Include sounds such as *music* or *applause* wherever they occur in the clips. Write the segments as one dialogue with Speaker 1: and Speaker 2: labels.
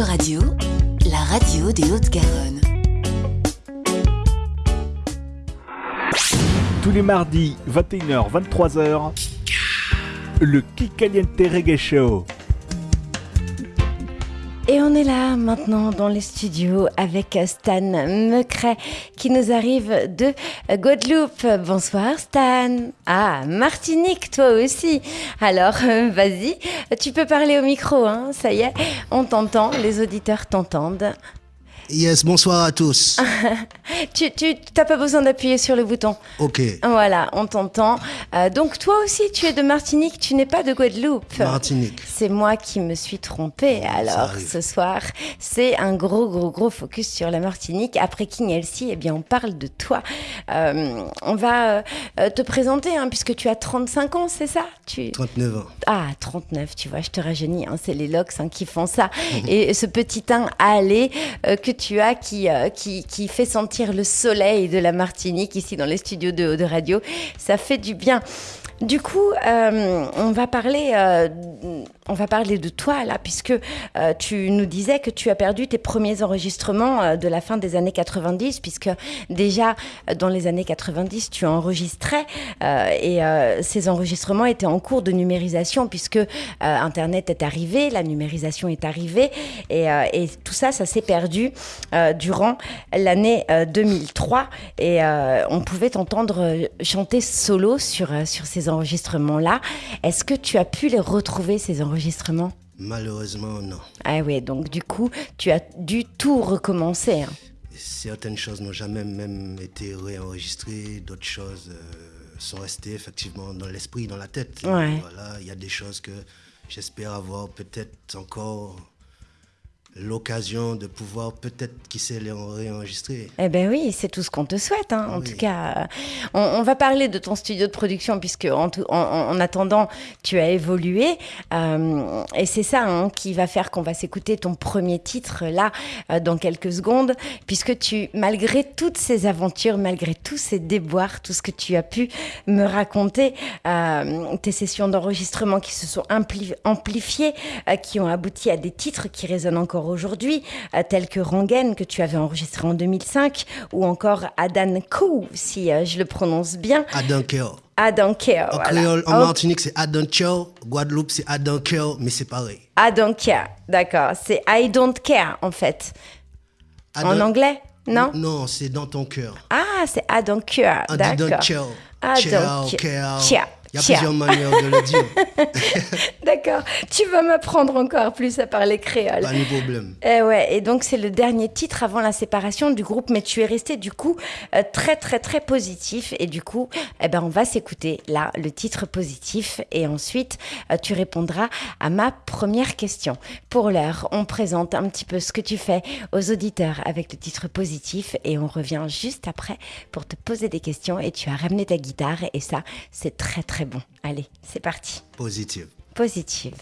Speaker 1: Radio, la radio des Hautes-Garonne.
Speaker 2: Tous les mardis, 21h-23h, le Kikaliente Reggae Show.
Speaker 3: Et on est là maintenant dans les studios avec Stan Mecret qui nous arrive de Guadeloupe. Bonsoir Stan. Ah, Martinique, toi aussi. Alors, *laughs* vas-y, tu peux parler au micro, hein, ça y est, on t'entend, les auditeurs t'entendent.
Speaker 4: Yes, bonsoir à tous. *laughs*
Speaker 3: tu t'as pas besoin d'appuyer sur le bouton.
Speaker 4: Ok.
Speaker 3: Voilà, on t'entend. Euh, donc toi aussi, tu es de Martinique, tu n'es pas de Guadeloupe.
Speaker 4: Martinique.
Speaker 3: C'est moi qui me suis trompée. Alors ce soir, c'est un gros, gros, gros focus sur la Martinique. Après King Elsie, eh bien, on parle de toi. Euh, on va euh, te présenter, hein, puisque tu as 35 ans, c'est ça? Tu...
Speaker 4: 39 ans.
Speaker 3: Ah, 39, tu vois, je te rajeunis. Hein, c'est les locks hein, qui font ça. *laughs* Et ce petit teint allé que tu as qui, euh, qui, qui fait sentir le soleil de la Martinique ici dans les studios de, de radio, ça fait du bien. Du coup, euh, on va parler, euh, on va parler de toi là, puisque euh, tu nous disais que tu as perdu tes premiers enregistrements de la fin des années 90, puisque déjà dans les années 90, tu enregistrais et ces enregistrements étaient en cours de numérisation, puisque Internet est arrivé, la numérisation est arrivée, et, et tout ça, ça s'est perdu durant l'année euh, 2003, et on pouvait t'entendre chanter solo sur, sur ces enregistrements-là. Est-ce que tu as pu les retrouver, ces enregistrements?
Speaker 4: Malheureusement, non.
Speaker 3: Ah oui, donc du coup, tu as dû tout recommencer. hein.
Speaker 4: Certaines choses n'ont jamais même été réenregistrées, d'autres choses euh, sont restées effectivement dans l'esprit, dans la tête.
Speaker 3: Ouais.
Speaker 4: Voilà, il y a des choses que j'espère avoir peut-être encore l'occasion de pouvoir peut-être qui sait les réenregistrer.
Speaker 3: Eh ben oui, c'est tout ce qu'on te souhaite. hein. En
Speaker 4: Oui.
Speaker 3: tout cas, euh, on, on va parler de ton studio de production puisque en, tout- en- en- en attendant, tu as évolué euh, et c'est ça hein, qui va faire qu'on va s'écouter ton premier titre là euh, dans quelques secondes, puisque tu, malgré toutes ces aventures, malgré tous ces déboires, tout ce que tu as pu me raconter, euh, tes sessions d'enregistrement qui se sont ampli- amplifiées, qui ont abouti à des titres qui résonnent encore aujourd'hui, euh, tels que Rangen que tu avais enregistré en 2005, ou encore Adan Kou, si euh, je le prononce bien. Adan Care,
Speaker 4: En
Speaker 3: voilà.
Speaker 4: créole, en
Speaker 3: Oh,
Speaker 4: Martinique, c'est Adam Care. Guadeloupe, c'est Adam Care, mais c'est pareil.
Speaker 3: Don't care, d'accord. C'est I don't care en fait. En anglais, non?
Speaker 4: Non, c'est dans ton cœur.
Speaker 3: Ah, c'est
Speaker 4: dit
Speaker 3: d'accord.
Speaker 4: don't care. Il y a plusieurs manières de le dire. *laughs*
Speaker 3: D'accord. Tu vas m'apprendre encore plus à parler créole.
Speaker 4: Pas de problème.
Speaker 3: Eh ouais, et donc c'est le dernier titre avant la séparation du groupe, mais tu es resté du coup euh, très très très positif et du coup, eh ben on va s'écouter là le titre positif et ensuite euh, tu répondras à ma première question. Pour l'heure, on présente un petit peu ce que tu fais aux auditeurs avec le titre positif et on revient juste après pour te poser des questions et tu as ramené ta guitare et ça c'est très très bon. Allez, c'est parti
Speaker 4: Positif.
Speaker 3: positive.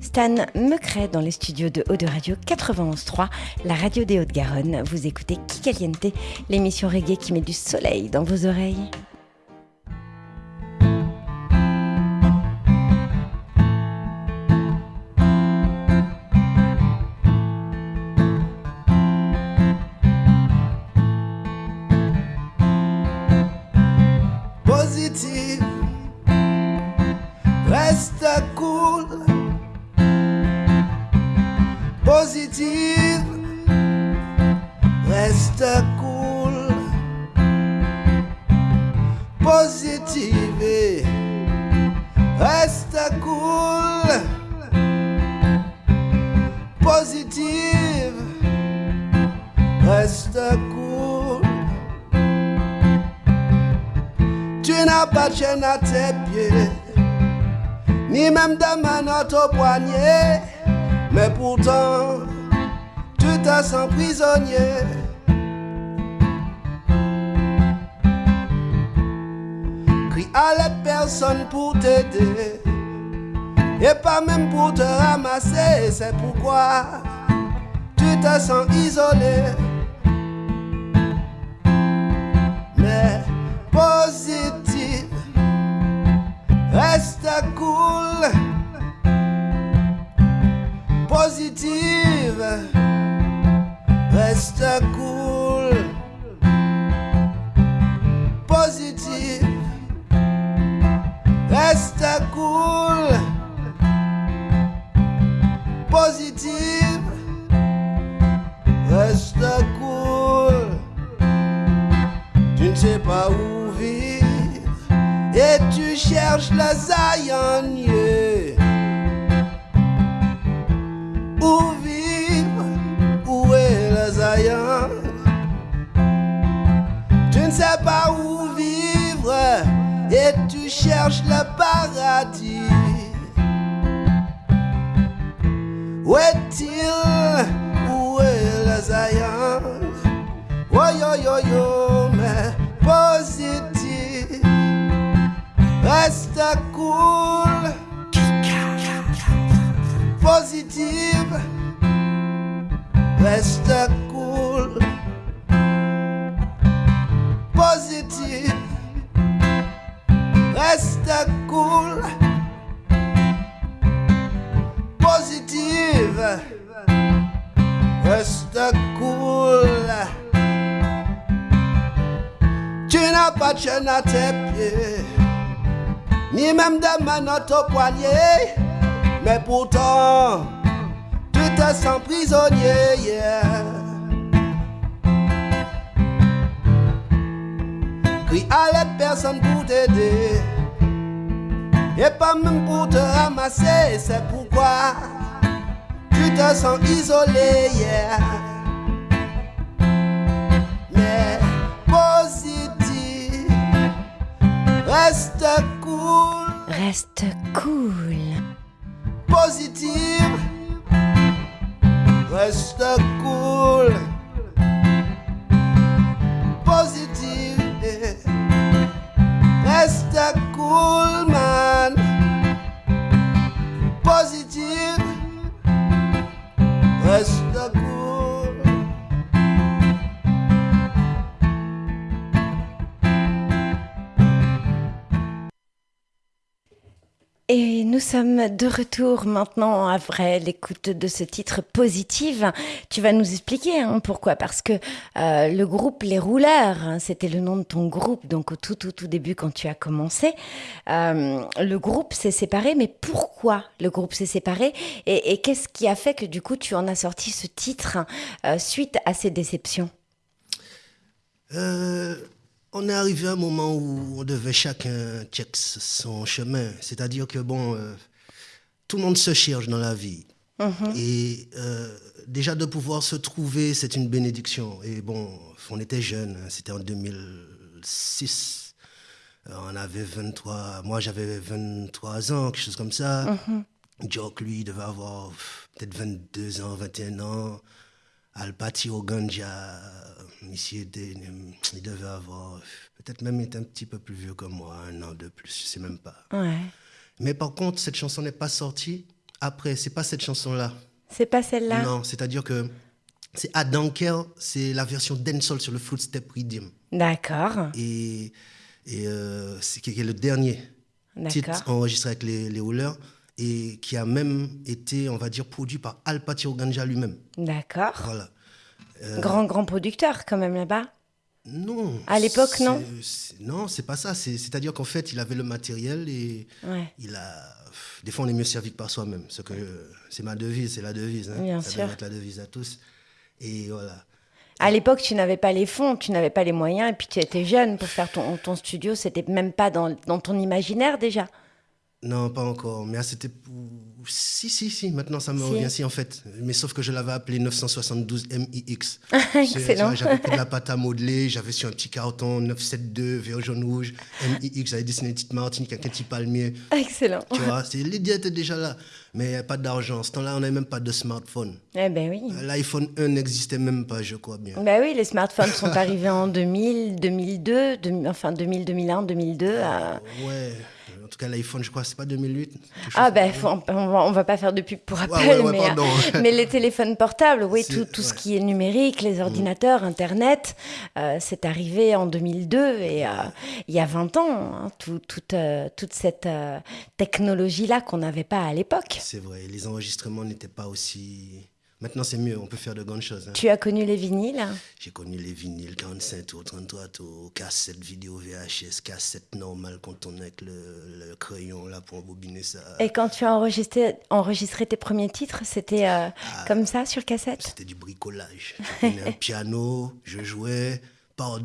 Speaker 3: Stan Mecret dans les studios de Haut de Radio 91.3, la radio des Hauts-de-Garonne. Vous écoutez Kikaliente, l'émission reggae qui met du soleil dans vos oreilles.
Speaker 4: À tes pieds, ni même de manotte au poignet, mais pourtant, tu te sens prisonnier. Crie à l'aide personne pour t'aider, et pas même pour te ramasser, c'est pourquoi tu te sens isolé. mais Resta cool, positive, resta cool, positive, resta cool, positive, resta cool. Tu ne sais pas où et tu cherches le zaïonnier. Où vivre, où est le zaïon? Tu ne sais pas où vivre et tu cherches le paradis. Où est-il? Reste cool. Positive. Reste cool. Positive. Reste cool. Positive. Reste cool. Tu n'as pas de chaîne à tes pieds, ni même de manottes au poignet. Mais pourtant, tu te sens prisonnier. yeah. Crie à l'aide, personne pour t'aider. Et pas même pour te ramasser, c'est pourquoi tu te sens isolé. Mais positif, reste cool,
Speaker 3: Reste cool.
Speaker 4: positive, reste cool, positive, reste cool, man, positive, reste cool.
Speaker 3: Et nous sommes de retour maintenant après l'écoute de ce titre positive. Tu vas nous expliquer hein, pourquoi. Parce que euh, le groupe Les Rouleurs, hein, c'était le nom de ton groupe, donc au tout tout tout début quand tu as commencé. Euh, le groupe s'est séparé, mais pourquoi le groupe s'est séparé? Et, qu'est-ce qui a fait que du coup tu en as sorti ce titre euh, suite à ces déceptions?
Speaker 4: On est arrivé à un moment où on devait chacun check son chemin. C'est-à-dire que, bon, euh, tout le monde se cherche dans la vie. Et euh, déjà de pouvoir se trouver, c'est une bénédiction. Et bon, on était jeunes, hein, c'était en 2006. Euh, on avait 23, moi j'avais 23 ans, quelque chose comme ça. Jock, lui, devait avoir peut-être 22 ans, 21 ans. Alpati Oganja, ici, était- il devait avoir, peut-être même être un petit peu plus vieux que moi, un an de plus, je sais même pas.
Speaker 3: Ouais.
Speaker 4: Mais par contre, cette chanson n'est pas sortie après, c'est pas cette chanson-là.
Speaker 3: C'est pas celle-là?
Speaker 4: Non, c'est-à-dire que c'est Adanker, c'est la version dancehall sur le Footstep Rhythm.
Speaker 3: D'accord.
Speaker 4: Et, et euh, c'est le dernier titre enregistré avec les, les Rouleurs et qui a même été, on va dire, produit par Alpati Oganja lui-même.
Speaker 3: D'accord.
Speaker 4: Voilà.
Speaker 3: Grand, grand producteur quand même là-bas.
Speaker 4: Non.
Speaker 3: À l'époque, non
Speaker 4: Non, c'est pas ça. C'est- C'est-à-dire qu'en fait, il avait le matériel et
Speaker 3: Ouais.
Speaker 4: il a. Des fois, on est mieux servi que par soi-même. Ce que c'est ma devise, c'est la devise. hein.
Speaker 3: Bien
Speaker 4: ça
Speaker 3: sûr.
Speaker 4: être la devise à tous. Et voilà.
Speaker 3: À l'époque, tu n'avais pas les fonds, tu n'avais pas les moyens, et puis tu étais jeune pour faire ton, ton studio. C'était même pas dans, dans ton imaginaire déjà.
Speaker 4: Non, pas encore. Mais ah, c'était pour... Si, si, si. Maintenant, ça me
Speaker 3: Si.
Speaker 4: revient si, en fait. Mais sauf que je l'avais appelé 972 MIX. *laughs*
Speaker 3: Excellent.
Speaker 4: J'avais pris de la pâte à modeler. J'avais sur un petit carton 972, vert, jaune, rouge. MIX. J'avais dessiné une petite Martinique avec un petit palmier.
Speaker 3: Excellent.
Speaker 4: Tu vois, l'idée était déjà là. Mais il n'y avait pas d'argent. Ce temps-là, on n'avait même pas de smartphone.
Speaker 3: Eh ben oui.
Speaker 4: L'iPhone 1 n'existait même pas, je crois bien.
Speaker 3: Ben oui, les smartphones sont *laughs* arrivés en 2000, 2002, 2000 enfin 2000, 2001, 2002. euh.
Speaker 4: Ouais. En tout cas, l'iPhone, je crois, c'est pas 2008. quelque chose
Speaker 3: Ah ben, on, va, on va pas faire de pub pour Apple,
Speaker 4: ouais, ouais, *laughs*
Speaker 3: mais, les téléphones portables, oui, tout, tout ce qui est numérique, les ordinateurs, Internet, euh, c'est arrivé en 2002 et euh, il y a 20 ans, hein, tout- euh, toute cette technologie-là qu'on n'avait pas à l'époque.
Speaker 4: C'est vrai, les enregistrements n'étaient pas aussi. Maintenant, c'est mieux, on peut faire de grandes choses. hein.
Speaker 3: Tu as connu les vinyles?
Speaker 4: J'ai connu les vinyles 45 tours, 33 tours, cassette vidéo VHS, cassette normale qu'on tournait avec le, le crayon là pour embobiner ça.
Speaker 3: et quand tu as enregistré, enregistré tes premiers titres, c'était euh,
Speaker 4: Ah.
Speaker 3: comme ça sur cassette?
Speaker 4: C'était du bricolage. Je un piano, je jouais,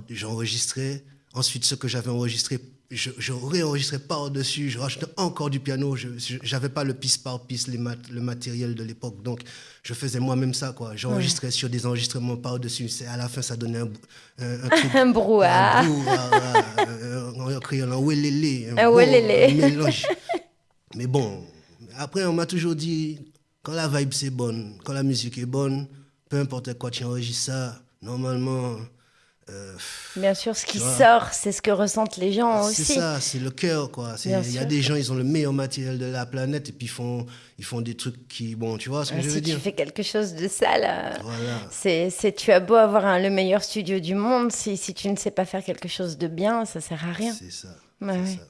Speaker 4: j'enregistrais. Ensuite, ce que j'avais enregistré je, je réenregistrais par-dessus, je rajoutais encore du piano. Je n'avais pas le piste par piste, les mat- le matériel de l'époque. Donc, je faisais moi-même ça. quoi. J'enregistrais sur des enregistrements par-dessus. À la fin, ça donnait un, un, un *laughs* truc.
Speaker 3: Un brouhaha.
Speaker 4: Un brouhaha, euh, en créole, un.
Speaker 3: Un
Speaker 4: bon
Speaker 3: welele.
Speaker 4: mélange. Mais bon, après, on m'a toujours dit, quand la vibe c'est bonne, quand la musique est bonne, peu importe quoi tu enregistres ça, normalement, euh,
Speaker 3: Bien sûr, ce qui
Speaker 4: vois.
Speaker 3: sort, c'est ce que ressentent les gens
Speaker 4: c'est
Speaker 3: aussi.
Speaker 4: ça, c'est le cœur, quoi. C'est- Il y a des gens, ils ont le meilleur matériel de la planète et puis ils font, ils font des trucs qui, bon, tu vois ce que
Speaker 3: Ah,
Speaker 4: je veux
Speaker 3: si tu
Speaker 4: dire
Speaker 3: fais quelque chose de sale, euh,
Speaker 4: Voilà.
Speaker 3: c'est, c'est, tu as beau avoir un- le meilleur studio du monde, si, si tu ne sais pas faire quelque chose de bien, ça sert à rien.
Speaker 4: C'est ça.
Speaker 3: Ouais,
Speaker 4: c'est
Speaker 3: ouais.
Speaker 4: ça.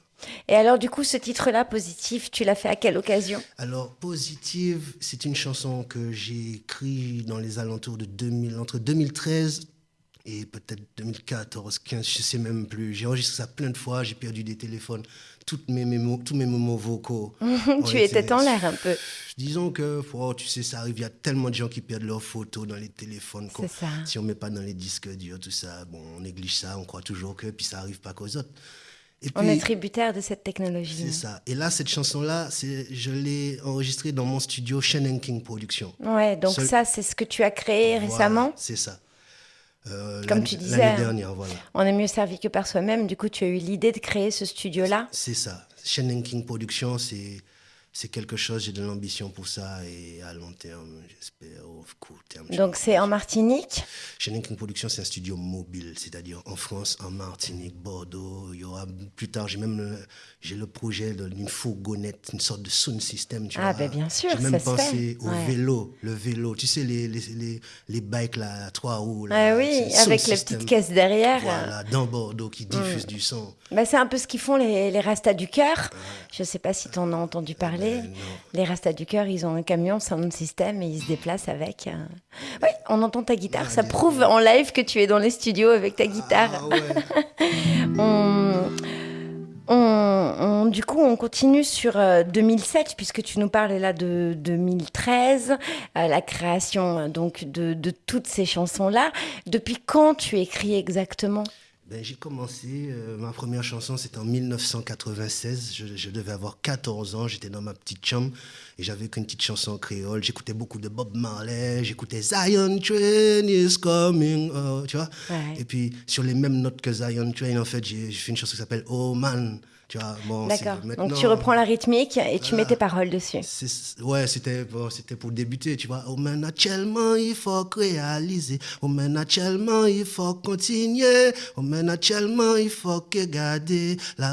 Speaker 3: Et alors, du coup, ce titre-là, positif, tu l'as fait à quelle occasion?
Speaker 4: Alors, Positive, c'est une chanson que j'ai écrite dans les alentours de 2000, entre 2013 et peut-être 2014, 15, je sais même plus. J'ai enregistré ça plein de fois, j'ai perdu des téléphones, toutes mes mémos, tous mes moments vocaux. *laughs*
Speaker 3: Tu étais en l'air un peu.
Speaker 4: Disons que, oh, tu sais, ça arrive, il y a tellement de gens qui perdent leurs photos dans les téléphones.
Speaker 3: C'est ça.
Speaker 4: Si on met pas dans les disques durs, tout ça, bon, on néglige ça, on croit toujours que, puis ça arrive pas qu'aux autres. Et
Speaker 3: On est tributaire de cette technologie.
Speaker 4: c'est ça. Et là, cette chanson-là, je l'ai enregistrée dans mon studio Shannon King Productions.
Speaker 3: Ouais, donc
Speaker 4: Seul-
Speaker 3: ça, c'est ce que tu as créé
Speaker 4: Voilà,
Speaker 3: récemment?
Speaker 4: C'est ça. Euh,
Speaker 3: Comme tu disais,
Speaker 4: L'année
Speaker 3: hein.
Speaker 4: dernière, voilà.
Speaker 3: On est mieux servi que par soi-même. Du coup, tu as eu l'idée de créer ce studio-là.
Speaker 4: C'est ça. Shannon King Productions, c'est, c'est quelque chose, j'ai de l'ambition pour ça. Et à long terme, j'espère, au court terme.
Speaker 3: Donc, c'est en Martinique?
Speaker 4: Shannon King Productions, c'est un studio mobile, c'est-à-dire en France, en Martinique, Bordeaux. Il y aura plus tard, j'ai même le, j'ai le projet d'une fourgonnette, une sorte de sound system. Tu
Speaker 3: Ah,
Speaker 4: vois.
Speaker 3: ben, bien sûr,
Speaker 4: J'ai même
Speaker 3: ça
Speaker 4: pensé au
Speaker 3: Ouais.
Speaker 4: vélo, le vélo. Tu sais, les, les, les, les bikes là, à trois roues. là,
Speaker 3: Ah oui, avec les petites caisses derrière.
Speaker 4: Voilà, dans Bordeaux, qui diffuse du son.
Speaker 3: Bah, c'est un peu ce qu'ils font les, les Rastas du Cœur. Je ne sais pas si tu en as entendu parler.
Speaker 4: Euh,
Speaker 3: les Rastas du Cœur, ils ont un camion sound system et ils se déplacent avec. euh. Oui, on entend ta guitare. Ça prouve en live que tu es dans les studios avec ta guitare.
Speaker 4: Ah ouais. *laughs*
Speaker 3: On- on- on- du coup, on continue sur euh, 2007, puisque tu nous parles là de 2013, euh, la création euh, donc de, de toutes ces chansons-là. Depuis quand tu écris exactement?
Speaker 4: Ben, j'ai commencé, euh, ma première chanson c'était en 1996, je, je devais avoir 14 ans, j'étais dans ma petite chambre et j'avais qu'une petite chanson en créole, j'écoutais beaucoup de Bob Marley, j'écoutais Zion Train is coming, oh, tu vois.
Speaker 3: Ouais.
Speaker 4: Et puis sur les mêmes notes que Zion Train, en fait, j'ai j'ai fait une chanson qui s'appelle Oh Man, tu vois. Bon,
Speaker 3: D'accord. Donc tu reprends la rythmique et tu mets tes paroles dessus.
Speaker 4: Ouais, c'était bon, c'était pour débuter, tu vois. Oh, mais naturellement, il faut réaliser. Oh, mais naturellement, il faut continuer. Oh, mais naturellement, il faut que garder la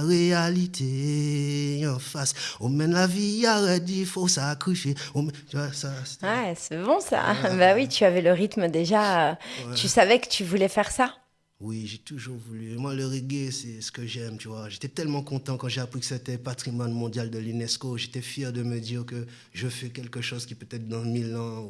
Speaker 4: réalité en face. Oh, mais la vie arrête, il faut sacrifier. Oh, mais, tu vois, ça. c'était-
Speaker 3: Ouais, c'est bon ça. Bah oui, tu avais le rythme déjà. Tu savais que tu voulais faire ça.
Speaker 4: Oui, j'ai toujours voulu. Moi, le reggae, c'est ce que j'aime, tu vois. J'étais tellement content quand j'ai appris que c'était patrimoine mondial de l'UNESCO. J'étais fier de me dire que je fais quelque chose qui peut-être dans mille ans,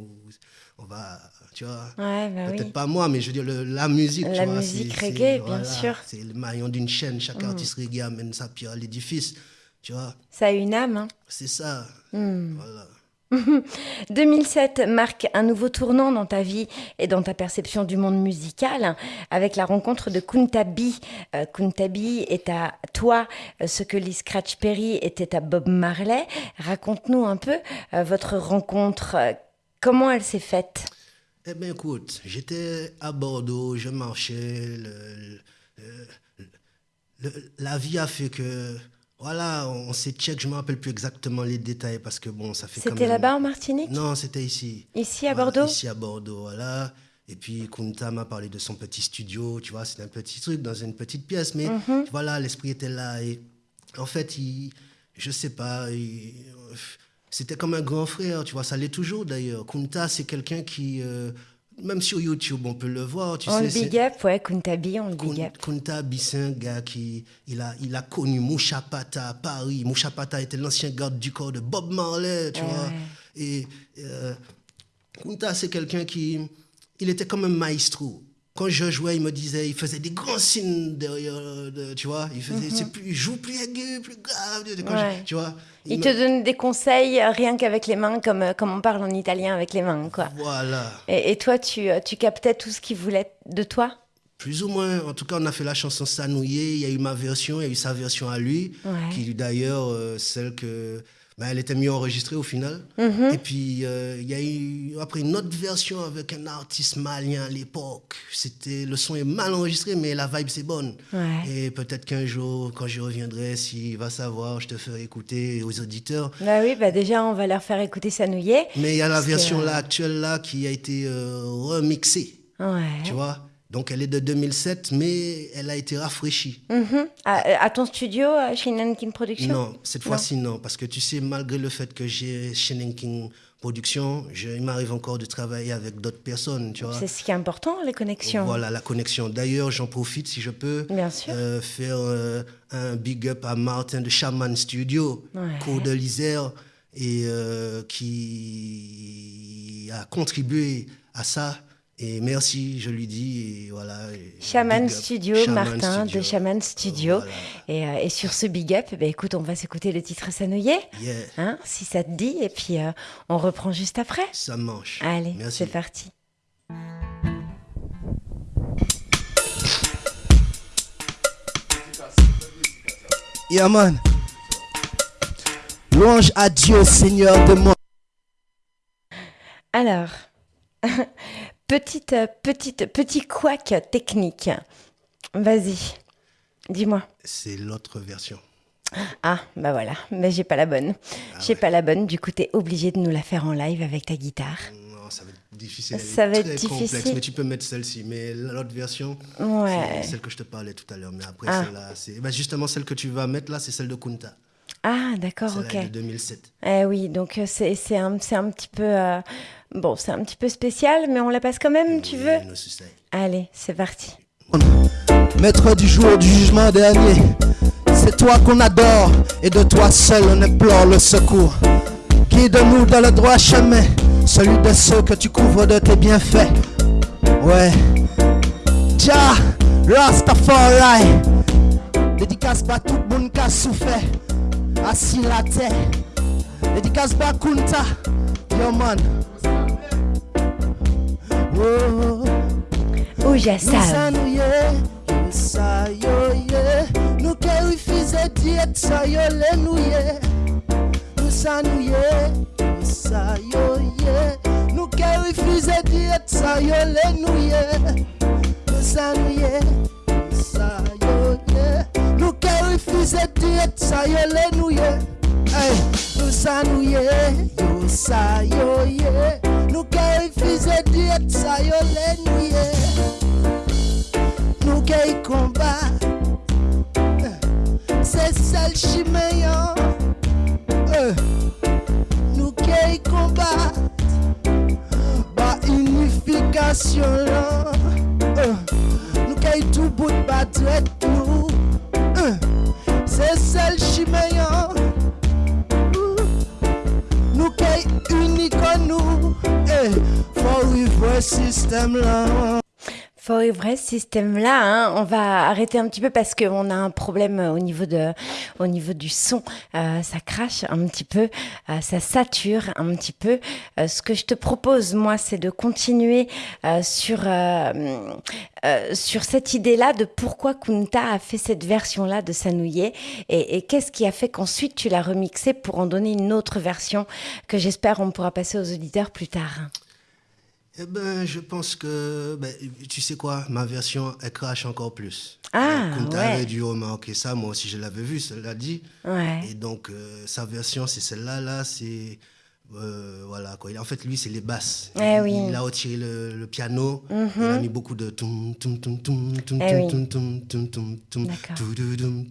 Speaker 4: on va, tu vois.
Speaker 3: Ouais, bah
Speaker 4: Peut-être
Speaker 3: oui.
Speaker 4: pas moi, mais je veux dire, le- la musique,
Speaker 3: La
Speaker 4: tu vois.
Speaker 3: musique
Speaker 4: c'est-
Speaker 3: reggae, bien sûr. Mm.
Speaker 4: C'est le maillon d'une chaîne. Chaque artiste reggae amène sa pierre à l'édifice, tu vois.
Speaker 3: Ça a une âme. hein.
Speaker 4: C'est ça.
Speaker 3: Mm.
Speaker 4: Voilà. *laughs*
Speaker 3: 2007 marque un nouveau tournant dans ta vie et dans ta perception du monde musical avec la rencontre de Kuntabi. Euh, Kuntabi est à toi euh, ce que Lee Scratch Perry était à Bob Marley. Raconte-nous un peu euh, votre rencontre. euh, Comment elle s'est faite?
Speaker 4: Eh bien, écoute, j'étais à Bordeaux, je marchais. la vie a fait que. Voilà, on s'est check, je ne me rappelle plus exactement les détails parce que bon, ça fait
Speaker 3: C'était
Speaker 4: même-
Speaker 3: là-bas en Martinique?
Speaker 4: Non, c'était ici.
Speaker 3: Ici à
Speaker 4: Voilà,
Speaker 3: Bordeaux?
Speaker 4: Ici à Bordeaux, voilà. Et puis Kunta m'a parlé de son petit studio, tu vois, c'était un petit truc dans une petite pièce, mais
Speaker 3: Mhm.
Speaker 4: voilà, l'esprit était là. Et en fait, il, je sais pas, il- c'était comme un grand frère, tu vois, ça l'est toujours d'ailleurs. Kunta, c'est quelqu'un qui, euh, même sur YouTube, on peut le voir, tu
Speaker 3: On
Speaker 4: sais.
Speaker 3: le big up, ouais, Kuntabi, on le big up.
Speaker 4: Kunta Bi, c'est un gars qui il a, il a connu Moucha Pata à Paris. Moucha Pata était l'ancien garde du corps de Bob Marley, tu
Speaker 3: Ouais,
Speaker 4: vois. Et euh, Kunta, c'est quelqu'un qui. Il était comme un maestro. Quand je jouais, il me disait, il faisait des grands signes derrière, de- tu vois. Il faisait, c'est plus, joue plus aigu, plus grave, quand je-
Speaker 3: Mhm. Ouais.
Speaker 4: tu vois.
Speaker 3: Il
Speaker 4: me-
Speaker 3: te donne des conseils euh, rien qu'avec les mains, comme, euh, comme on parle en italien avec les mains, quoi.
Speaker 4: Voilà.
Speaker 3: Et, et toi, tu, euh, tu captais tout ce qu'il voulait de toi?
Speaker 4: Plus ou moins. En tout cas, on a fait la chanson Sanouillé. Il y a eu ma version, il y a eu sa version à lui,
Speaker 3: Ouais.
Speaker 4: qui d'ailleurs, euh, celle que. Ben, elle était mieux enregistrée au final.
Speaker 3: Mhm.
Speaker 4: Et puis, euh, il y a eu après une autre version avec un artiste malien à l'époque. C'était Le son est mal enregistré, mais la vibe, c'est bonne.
Speaker 3: Ouais.
Speaker 4: Et peut-être qu'un jour, quand j'y reviendrai, s'il va savoir, je te ferai écouter aux auditeurs.
Speaker 3: Bah oui, bah déjà, on va leur faire écouter Sanouillet.
Speaker 4: Mais il y a la
Speaker 3: que-
Speaker 4: version là, actuelle là qui a été euh, remixée,
Speaker 3: Ouais.
Speaker 4: tu vois? Donc elle est de 2007, mais elle a été rafraîchie.
Speaker 3: Mhm. À, à ton studio, euh, chez Nankin Productions?
Speaker 4: Non, cette fois-ci non, parce que tu sais, malgré le fait que j'ai Shannon King Production, je- il m'arrive encore de travailler avec d'autres personnes, tu vois.
Speaker 3: C'est ce qui est important, les connexions.
Speaker 4: Voilà la connexion. D'ailleurs, j'en profite si je peux
Speaker 3: Bien sûr.
Speaker 4: euh, faire euh, un big up à Martin de Shaman Studio,
Speaker 3: Ouais.
Speaker 4: cours de l'Isère, et euh, qui a contribué à ça. Et merci, je lui dis. Et voilà.
Speaker 3: Shaman. Studio,
Speaker 4: Shaman
Speaker 3: Martin
Speaker 4: Studio.
Speaker 3: de Shaman Studio.
Speaker 4: Voilà.
Speaker 3: Et, euh, et sur ce big up, bah, écoute, on va s'écouter le titre Sanouillet,
Speaker 4: Yeah,
Speaker 3: hein, si ça te dit, et puis euh, on reprend juste après.
Speaker 4: ça mange.
Speaker 3: Allez, c'est parti.
Speaker 4: Yeah, man. Louange à Dieu, Seigneur de mon.
Speaker 3: Alors, *laughs* petite, euh, petite, petit couac technique. Vas-y, dis-moi.
Speaker 4: C'est l'autre version.
Speaker 3: Ah, bah voilà, mais j'ai pas la bonne.
Speaker 4: Ah
Speaker 3: j'ai pas la bonne, du coup, t'es obligé de nous la faire en live avec ta guitare.
Speaker 4: Non, ça va être difficile.
Speaker 3: Ça va être difficile.
Speaker 4: complexe, mais tu peux mettre celle-ci. Mais l'autre version,
Speaker 3: Ouais.
Speaker 4: c'est celle que je te parlais tout à l'heure. Mais après,
Speaker 3: Ah.
Speaker 4: celle-là, c'est. ben, justement, celle que tu vas mettre là, c'est celle de Kunta.
Speaker 3: Ah, d'accord, ok.
Speaker 4: est de 2007.
Speaker 3: Eh oui, donc euh, c'est c'est un, c'est un petit peu... euh, bon, c'est un petit peu spécial, mais on la passe quand même, tu veux. Allez, c'est parti.
Speaker 5: Maître du jour du jugement dernier, c'est toi qu'on adore et de toi seul on implore le secours. Guide-nous dans le droit chemin, celui de ceux que tu couvres de tes bienfaits. Ouais. Jah, Rastafari, dédicace pas tout le monde qui a souffert, assis la terre. Dédicace pas Kunta, yo man. Oh.
Speaker 3: Oh, Jassal.
Speaker 5: Nous nous ye, yo sa yo ye Nou ke refize diet sa yo le nou ye Nou sa nou ye, sa yo ye Nou ke refize diet sa yo le nou ye Nou sa nou ye, yo sa yo ye Nou ke refize diet sa yo le nou ye Hey, nou sa nou ye, yo sa yo ye Nou ke refize diet sa yo le nou ye Nou gay combat C'est celle chimeyan euh, Nou gay combat Ba unification là euh, Nou gay tout bout de batret nou C'est celle chimeyan Nou gay unique nous. Eh, For reverse system
Speaker 3: Faut vrai système-là, hein, on va arrêter un petit peu parce qu'on a un problème au niveau, de, au niveau du son. Euh, ça crache un petit peu, euh, ça sature un petit peu. Euh, ce que je te propose, moi, c'est de continuer euh, sur, euh, euh, sur cette idée-là de pourquoi Kunta a fait cette version-là de Sanouillet et, et qu'est-ce qui a fait qu'ensuite tu l'as remixé pour en donner une autre version que j'espère on pourra passer aux auditeurs plus tard.
Speaker 4: Eh ben, je pense que, ben, tu sais quoi, ma version, elle crache encore plus.
Speaker 3: Ah,
Speaker 4: Kunta
Speaker 3: ouais.
Speaker 4: avait dû remarquer ça, moi aussi je l'avais vu, cela dit.
Speaker 3: Ouais.
Speaker 4: Et donc, euh, sa version, c'est celle-là, là, c'est. euh, voilà, quoi. En fait, lui, c'est les basses.
Speaker 3: Eh
Speaker 4: il,
Speaker 3: oui. Mhm.
Speaker 4: il a retiré le, le piano, il a mis beaucoup de. tu, tu,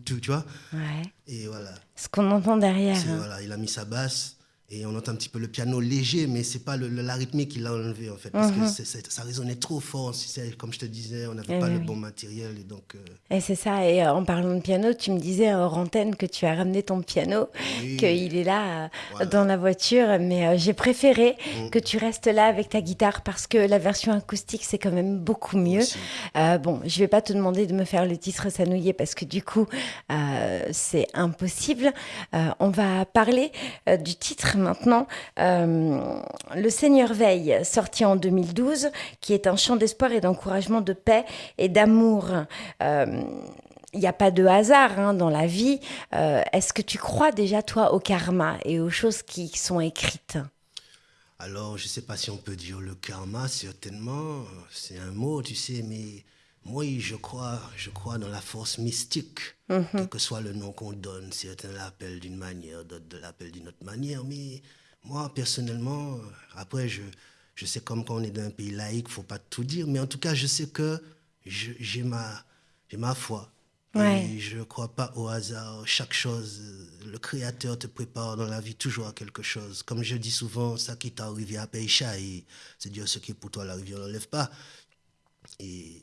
Speaker 4: tu, tu vois
Speaker 3: Ouais.
Speaker 4: Et voilà.
Speaker 3: Ce qu'on entend derrière. Hein.
Speaker 4: voilà. Il a mis sa basse. Et on entend un petit peu le piano léger, mais c'est pas le, le- la rythmique qu'il a enlevé en fait, parce que c'est- c'est- ça résonnait trop fort. Comme je te disais, on n'avait.
Speaker 3: Eh
Speaker 4: pas
Speaker 3: oui,
Speaker 4: le bon matériel et donc. euh,
Speaker 3: Et c'est ça. Et euh, en parlant de piano, tu me disais hors antenne que tu as ramené ton piano,
Speaker 4: Oui.
Speaker 3: qu'il est là euh,
Speaker 4: Voilà.
Speaker 3: dans la voiture. Mais euh, j'ai préféré
Speaker 4: Mm.
Speaker 3: que tu restes là avec ta guitare parce que la version acoustique, c'est quand même beaucoup mieux. Euh, bon, je vais pas te demander de me faire le titre Sanouillé parce que du coup, c'est impossible. On va parler du titre maintenant. Euh, le Seigneur veille, sorti en 2012, qui est un chant d'espoir et d'encouragement de paix et d'amour. Euh, il n'y a pas de hasard hein, dans la vie. Euh, est-ce que tu crois déjà, toi, au karma et aux choses qui sont écrites?
Speaker 4: Alors, je ne sais pas si on peut dire le karma, certainement. C'est un mot, tu sais, mais moi, je crois, je crois dans la force mystique.
Speaker 3: Mhm.
Speaker 4: Quel que soit le nom qu'on donne, certains l'appellent d'une manière, d'autres l'appellent d'une autre manière. Mais moi, personnellement, après, je, je sais comme quand on est dans un pays laïque, il ne faut pas tout dire. Mais en tout cas, je sais que j'ai ma, j'ai ma foi.
Speaker 3: Ouais.
Speaker 4: Et je ne crois pas au hasard. Chaque chose, le Créateur te prépare dans la vie toujours à quelque chose. Comme je dis souvent, ça qui t'est arrivé à Pécha, c'est Dieu ce qui est pour toi, la rivière n'enlève pas. Et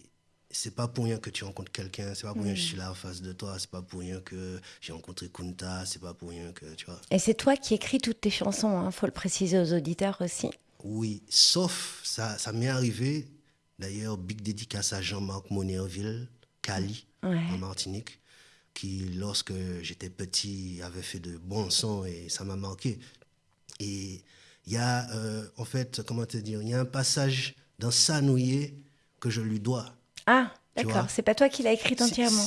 Speaker 4: c'est pas pour rien que tu rencontres quelqu'un, c'est pas pour rien que je suis là en face de toi, c'est pas pour rien que j'ai rencontré Kunta, c'est pas pour rien que, tu vois.
Speaker 3: Et c'est toi qui écris toutes tes chansons, il faut le préciser aux auditeurs aussi.
Speaker 4: Oui, sauf, ça, ça m'est arrivé, d'ailleurs, big dédicace à Jean-Marc Monerville, Cali,
Speaker 3: Ouais.
Speaker 4: en Martinique, qui, lorsque j'étais petit, avait fait de bons sons et ça m'a marqué. Et il y a, euh, en fait, comment te dire, il y a un passage dans Sanouillé que je lui dois.
Speaker 3: Ah, d'accord. C'est pas toi qui l'as écrite entièrement.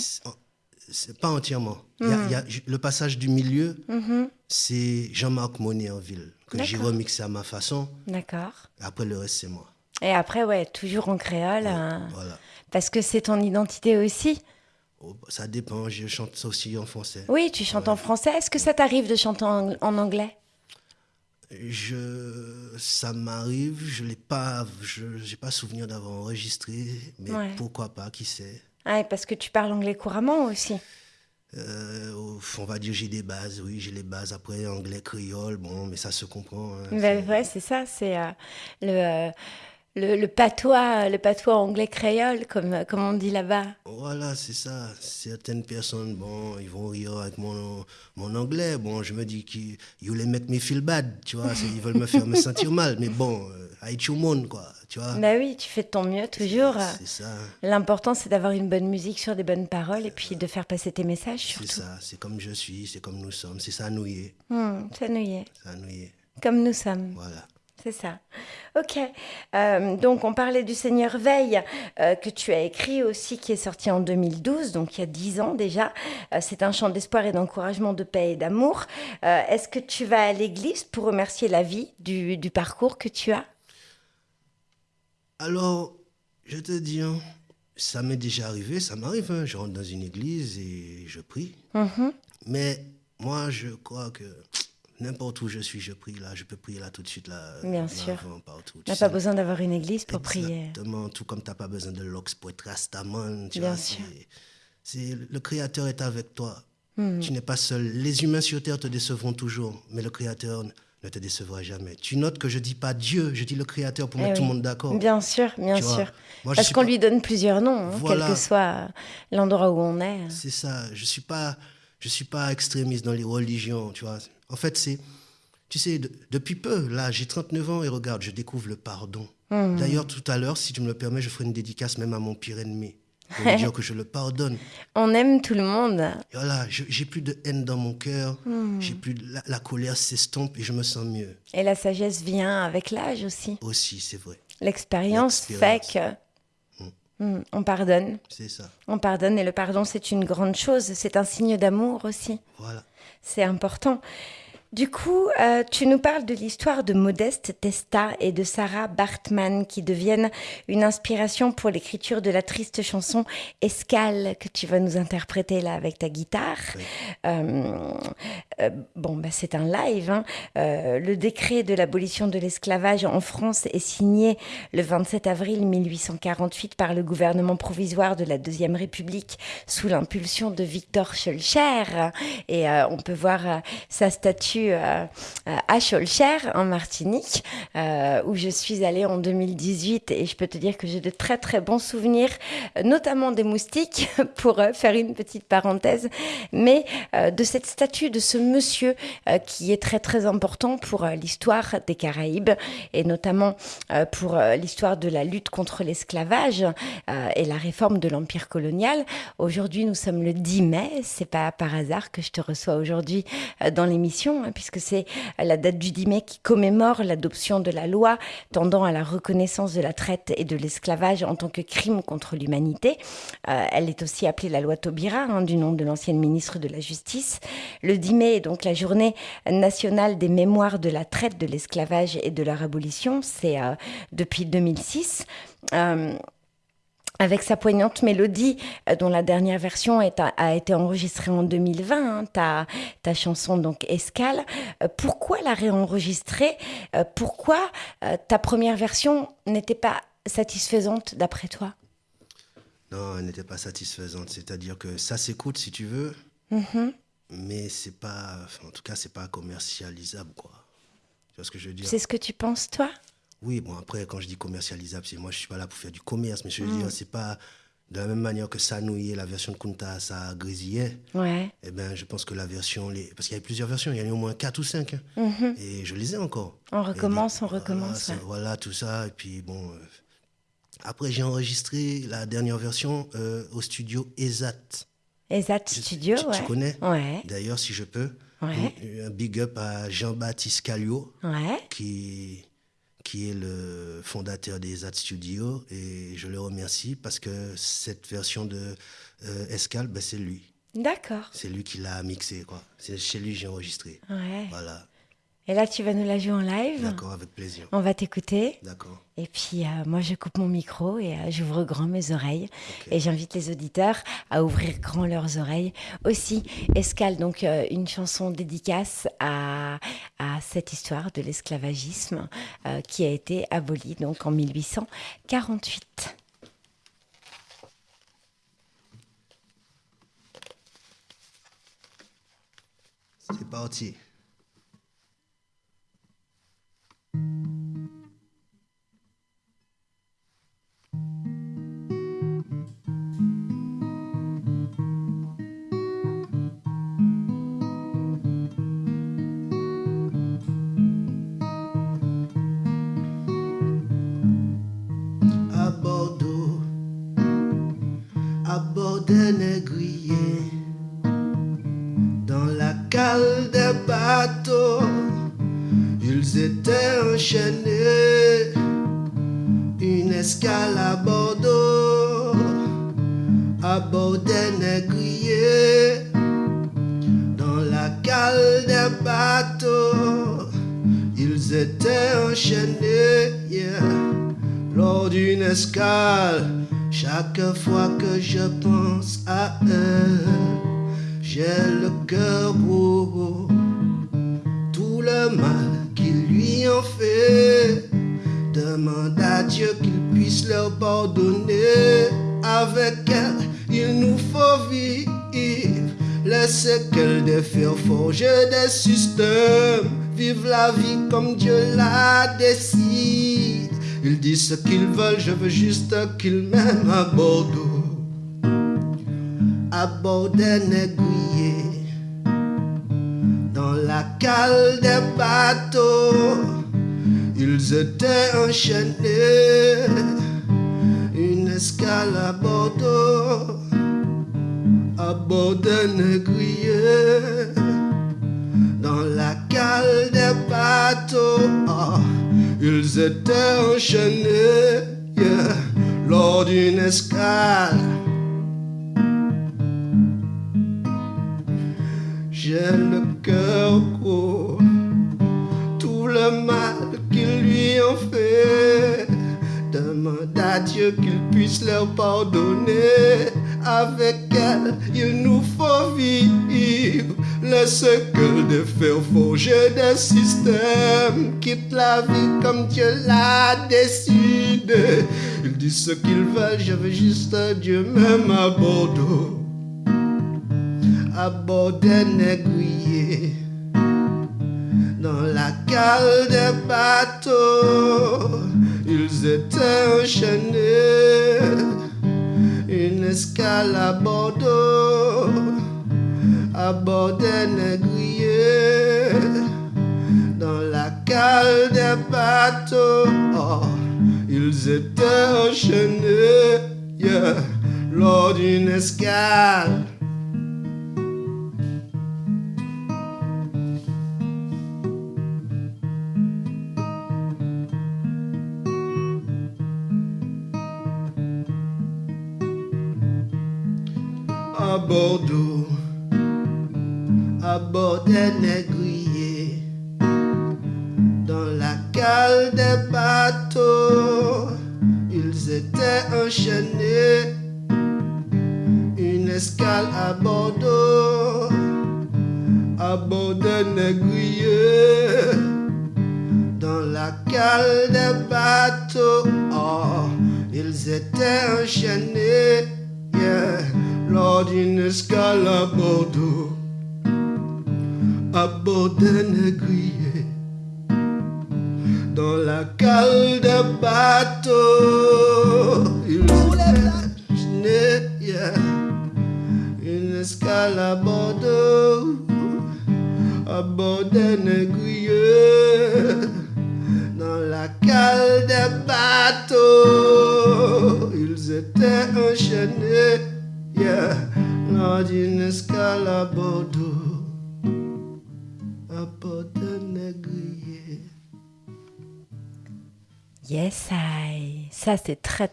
Speaker 4: C'est- pas entièrement. Y a- il y a ju- le passage du milieu, c'est Jean-Marc Monerville, que j'ai remixé à ma façon.
Speaker 3: D'accord.
Speaker 4: Après, le reste, c'est moi.
Speaker 3: Et après, ouais, toujours en créole, euh,
Speaker 4: Voilà.
Speaker 3: parce que c'est ton identité aussi.
Speaker 4: Oh, ça dépend, je chante aussi en français.
Speaker 3: Oui, tu chantes en français. Est-ce que ça t'arrive de chanter en, en anglais?
Speaker 4: Je, ça m'arrive, je n'ai pas, je j'ai pas souvenir d'avoir enregistré, mais
Speaker 3: Ouais.
Speaker 4: pourquoi pas, qui sait.
Speaker 3: Ah, et parce que tu parles anglais couramment aussi.
Speaker 4: Euh, on va dire j'ai des bases, oui, j'ai les bases. Après, anglais, créole, bon, mais ça se comprend. hein,
Speaker 3: ouais, c'est ça, c'est euh, le, euh, le, le patois, le patois anglais créole, comme, comme on dit là-bas.
Speaker 4: Voilà, c'est ça. Certaines personnes, bon, ils vont rire avec mon, mon anglais. Bon, je me dis qu'ils you les make me feel bad, tu vois. Ils veulent me faire me *laughs* sentir mal. Mais bon, euh, tout le monde, quoi, tu vois.
Speaker 3: Ben oui, tu fais de ton mieux toujours.
Speaker 4: C'est ça,
Speaker 3: L'important, c'est d'avoir une bonne musique sur des bonnes paroles et puis de faire passer tes messages
Speaker 4: c'est ça. C'est comme je suis, c'est comme nous sommes. C'est ça, nous y est.
Speaker 3: Hmm, ça nous y est.
Speaker 4: Ça nous y est.
Speaker 3: Comme nous sommes.
Speaker 4: Voilà.
Speaker 3: C'est ça. Ok. Euh, donc, on parlait du Seigneur Veille, euh, que tu as écrit aussi, qui est sorti en 2012, donc il y a 10 ans déjà. Euh, c'est un chant d'espoir et d'encouragement, de paix et d'amour. Est-ce que tu vas à l'église pour remercier la vie du, du parcours que tu as?
Speaker 4: Alors, je te dis, hein, ça m'est déjà arrivé, ça m'arrive. hein. Je rentre dans une église et je prie.
Speaker 3: Mhm.
Speaker 4: Mais moi, je crois que n'importe où je suis, je prie là. Je peux prier là tout de suite, là.
Speaker 3: Bien
Speaker 4: là,
Speaker 3: sûr.
Speaker 4: avant, partout. Tu
Speaker 3: n'a pas besoin d'avoir une église pour prier.
Speaker 4: Exactement, tout comme tu n'as pas besoin de l'ox pour être rastaman. Tu
Speaker 3: Bien
Speaker 4: vois,
Speaker 3: sûr.
Speaker 4: c'est- c'est le Créateur est avec toi.
Speaker 3: Hmm.
Speaker 4: Tu n'es pas seul. Les humains sur terre te décevront toujours, mais le Créateur ne te décevra jamais. Tu notes que je dis pas Dieu, je dis le Créateur pour
Speaker 3: Eh
Speaker 4: mettre tout le monde d'accord.
Speaker 3: Bien sûr, bien
Speaker 4: Tu
Speaker 3: sûr.
Speaker 4: Moi,
Speaker 3: Parce qu'on
Speaker 4: pas-
Speaker 3: lui donne plusieurs noms, hein,
Speaker 4: Voilà.
Speaker 3: quel que soit l'endroit où on est.
Speaker 4: C'est ça. Je suis pas, je suis pas extrémiste dans les religions, tu vois. En fait, c'est, tu sais, de- depuis peu, là, j'ai 39 ans et regarde, je découvre le pardon.
Speaker 3: Hmm.
Speaker 4: D'ailleurs, tout à l'heure, si tu me le permets, je ferai une dédicace même à mon pire ennemi. Pour lui *laughs* dire que je le pardonne.
Speaker 3: On aime tout le monde.
Speaker 4: Et voilà, j'ai plus de haine dans mon cœur,
Speaker 3: Hmm.
Speaker 4: j'ai plus de- la, la colère s'estompe et je me sens mieux.
Speaker 3: Et la sagesse vient avec l'âge aussi.
Speaker 4: Aussi, c'est vrai.
Speaker 3: L'expérience fait que Hmm, on pardonne.
Speaker 4: C'est ça.
Speaker 3: On pardonne et le pardon, c'est une grande chose. C'est un signe d'amour aussi.
Speaker 4: Voilà.
Speaker 3: C'est important. Du coup, euh, tu nous parles de l'histoire de Modeste Testa et de Sarah Bartman qui deviennent une inspiration pour l'écriture de la triste chanson Escale que tu vas nous interpréter là avec ta guitare.
Speaker 4: Oui.
Speaker 3: Euh, euh, bon, bah, c'est un live. hein. Euh, le décret de l'abolition de l'esclavage en France est signé le 27 avril 1848 par le gouvernement provisoire de la Deuxième République sous l'impulsion de Victor Schœlcher. Et euh, on peut voir sa statue à Schœlcher, en Martinique, où je suis allée en 2018. Et je peux te dire que j'ai de très très bons souvenirs, notamment des moustiques, *laughs* pour faire une petite parenthèse, mais de cette statue, de ce monsieur euh, qui est très très important pour euh, l'histoire des Caraïbes et notamment euh, pour l'histoire de la lutte contre l'esclavage et la réforme de l'empire colonial. Aujourd'hui, nous sommes le 10 mai. C'est pas par hasard que je te reçois aujourd'hui dans l'émission, hein, puisque c'est la date du 10 mai qui commémore l'adoption de la loi tendant à la reconnaissance de la traite et de l'esclavage en tant que crime contre l'humanité. Elle est aussi appelée la loi Taubira, hein, du nom de l'ancienne ministre de la Justice. Le 10 mai donc la journée nationale des mémoires de la traite, de l'esclavage et de leur abolition. C'est euh, depuis 2006. Euh, avec sa poignante mélodie, euh, dont la dernière version est- a, a été enregistrée en 2020, hein, ta, ta chanson donc Escale. Euh, pourquoi la réenregistrer? Euh, Pourquoi euh, ta première version n'était pas satisfaisante d'après toi?
Speaker 4: Non, elle n'était pas satisfaisante. C'est-à-dire que ça s'écoute si tu veux,
Speaker 3: Mhm.
Speaker 4: Mais c'est pas. en tout cas, c'est pas commercialisable, quoi. Tu vois ce que je veux dire?
Speaker 3: C'est ce que tu penses, toi?
Speaker 4: Oui, bon, après, quand je dis commercialisable, c'est moi, je suis pas là pour faire du commerce, mais je veux
Speaker 3: Mm.
Speaker 4: dire, c'est pas. De la même manière que nouillait, la version de Kunta, ça grésillait.
Speaker 3: Ouais.
Speaker 4: Eh ben, je pense que la version, les... parce qu'il y avait plusieurs versions, il y en a eu au moins 4 ou 5. Et je les ai encore.
Speaker 3: On recommence, on recommence.
Speaker 4: Voilà, ça-
Speaker 3: ouais.
Speaker 4: voilà, tout ça. Et puis, bon. euh, Après, j'ai enregistré la dernière version euh, au studio ESAT. Je-
Speaker 3: Studio,
Speaker 4: tu, tu
Speaker 3: ouais.
Speaker 4: connais
Speaker 3: Ouais,
Speaker 4: D'ailleurs, si je peux,
Speaker 3: Ouais.
Speaker 4: un, big up à Jean-Baptiste Callio,
Speaker 3: ouais.
Speaker 4: qui, qui est le fondateur des ESAT Studio. Et je le remercie parce que cette version de euh, Escale, ben, c'est lui.
Speaker 3: D'accord.
Speaker 4: C'est lui qui l'a mixé, quoi. C'est chez lui que j'ai enregistré.
Speaker 3: Ouais.
Speaker 4: Voilà.
Speaker 3: Et là, tu vas nous la jouer en live.
Speaker 4: D'accord, avec plaisir.
Speaker 3: On va t'écouter.
Speaker 4: D'accord.
Speaker 3: Et puis, euh, moi, je coupe mon micro et euh, j'ouvre grand mes oreilles. Et j'invite les auditeurs à ouvrir grand leurs oreilles. Aussi, Escale, donc euh, une chanson dédicace à, à cette histoire de l'esclavagisme qui a été abolie donc en 1848.
Speaker 4: C'est parti. À Bordeaux, à bord d'un négrier dans la cale des bateaux, ils étaient enchaînés, une escale à Bordeaux, à bord d'un négrier, dans la cale des bateaux, ils étaient enchaînés, lors d'une escale, chaque fois que je pense à elle. J'ai le cœur gros, tout le mal Demande à Dieu qu'il puisse leur pardonner. Avec elle, il nous faut vivre. Laissez qu'elle défaire forger des systèmes. Vive la vie comme Dieu la décide. Ils disent ce qu'ils veulent, je veux juste qu'ils m'aiment à Bordeaux à bord d'un aiguillé dans la cale des bateaux. Ils étaient enchaînés, une escale à Bordeaux, à bord d'un aiguillé dans la cale des bateaux. Ah, ils étaient enchaînés lors d'une escale. J'ai le cœur gros, tout le mal Demande à Dieu qu'il puisse leur pardonner. Avec elle, il nous faut vivre. Laissez que de faire forger des systèmes. Quitte la vie comme Dieu l'a décidé. Ils disent ce qu'ils veulent, je veux juste Dieu même à Bordeaux à bord d'un aiguillé dans la cale des bateaux. Ils étaient enchaînés, une escale à Bordeaux, à bord négriers, dans la cale des bateaux. Oh, ils étaient enchaînés lors d'une escale.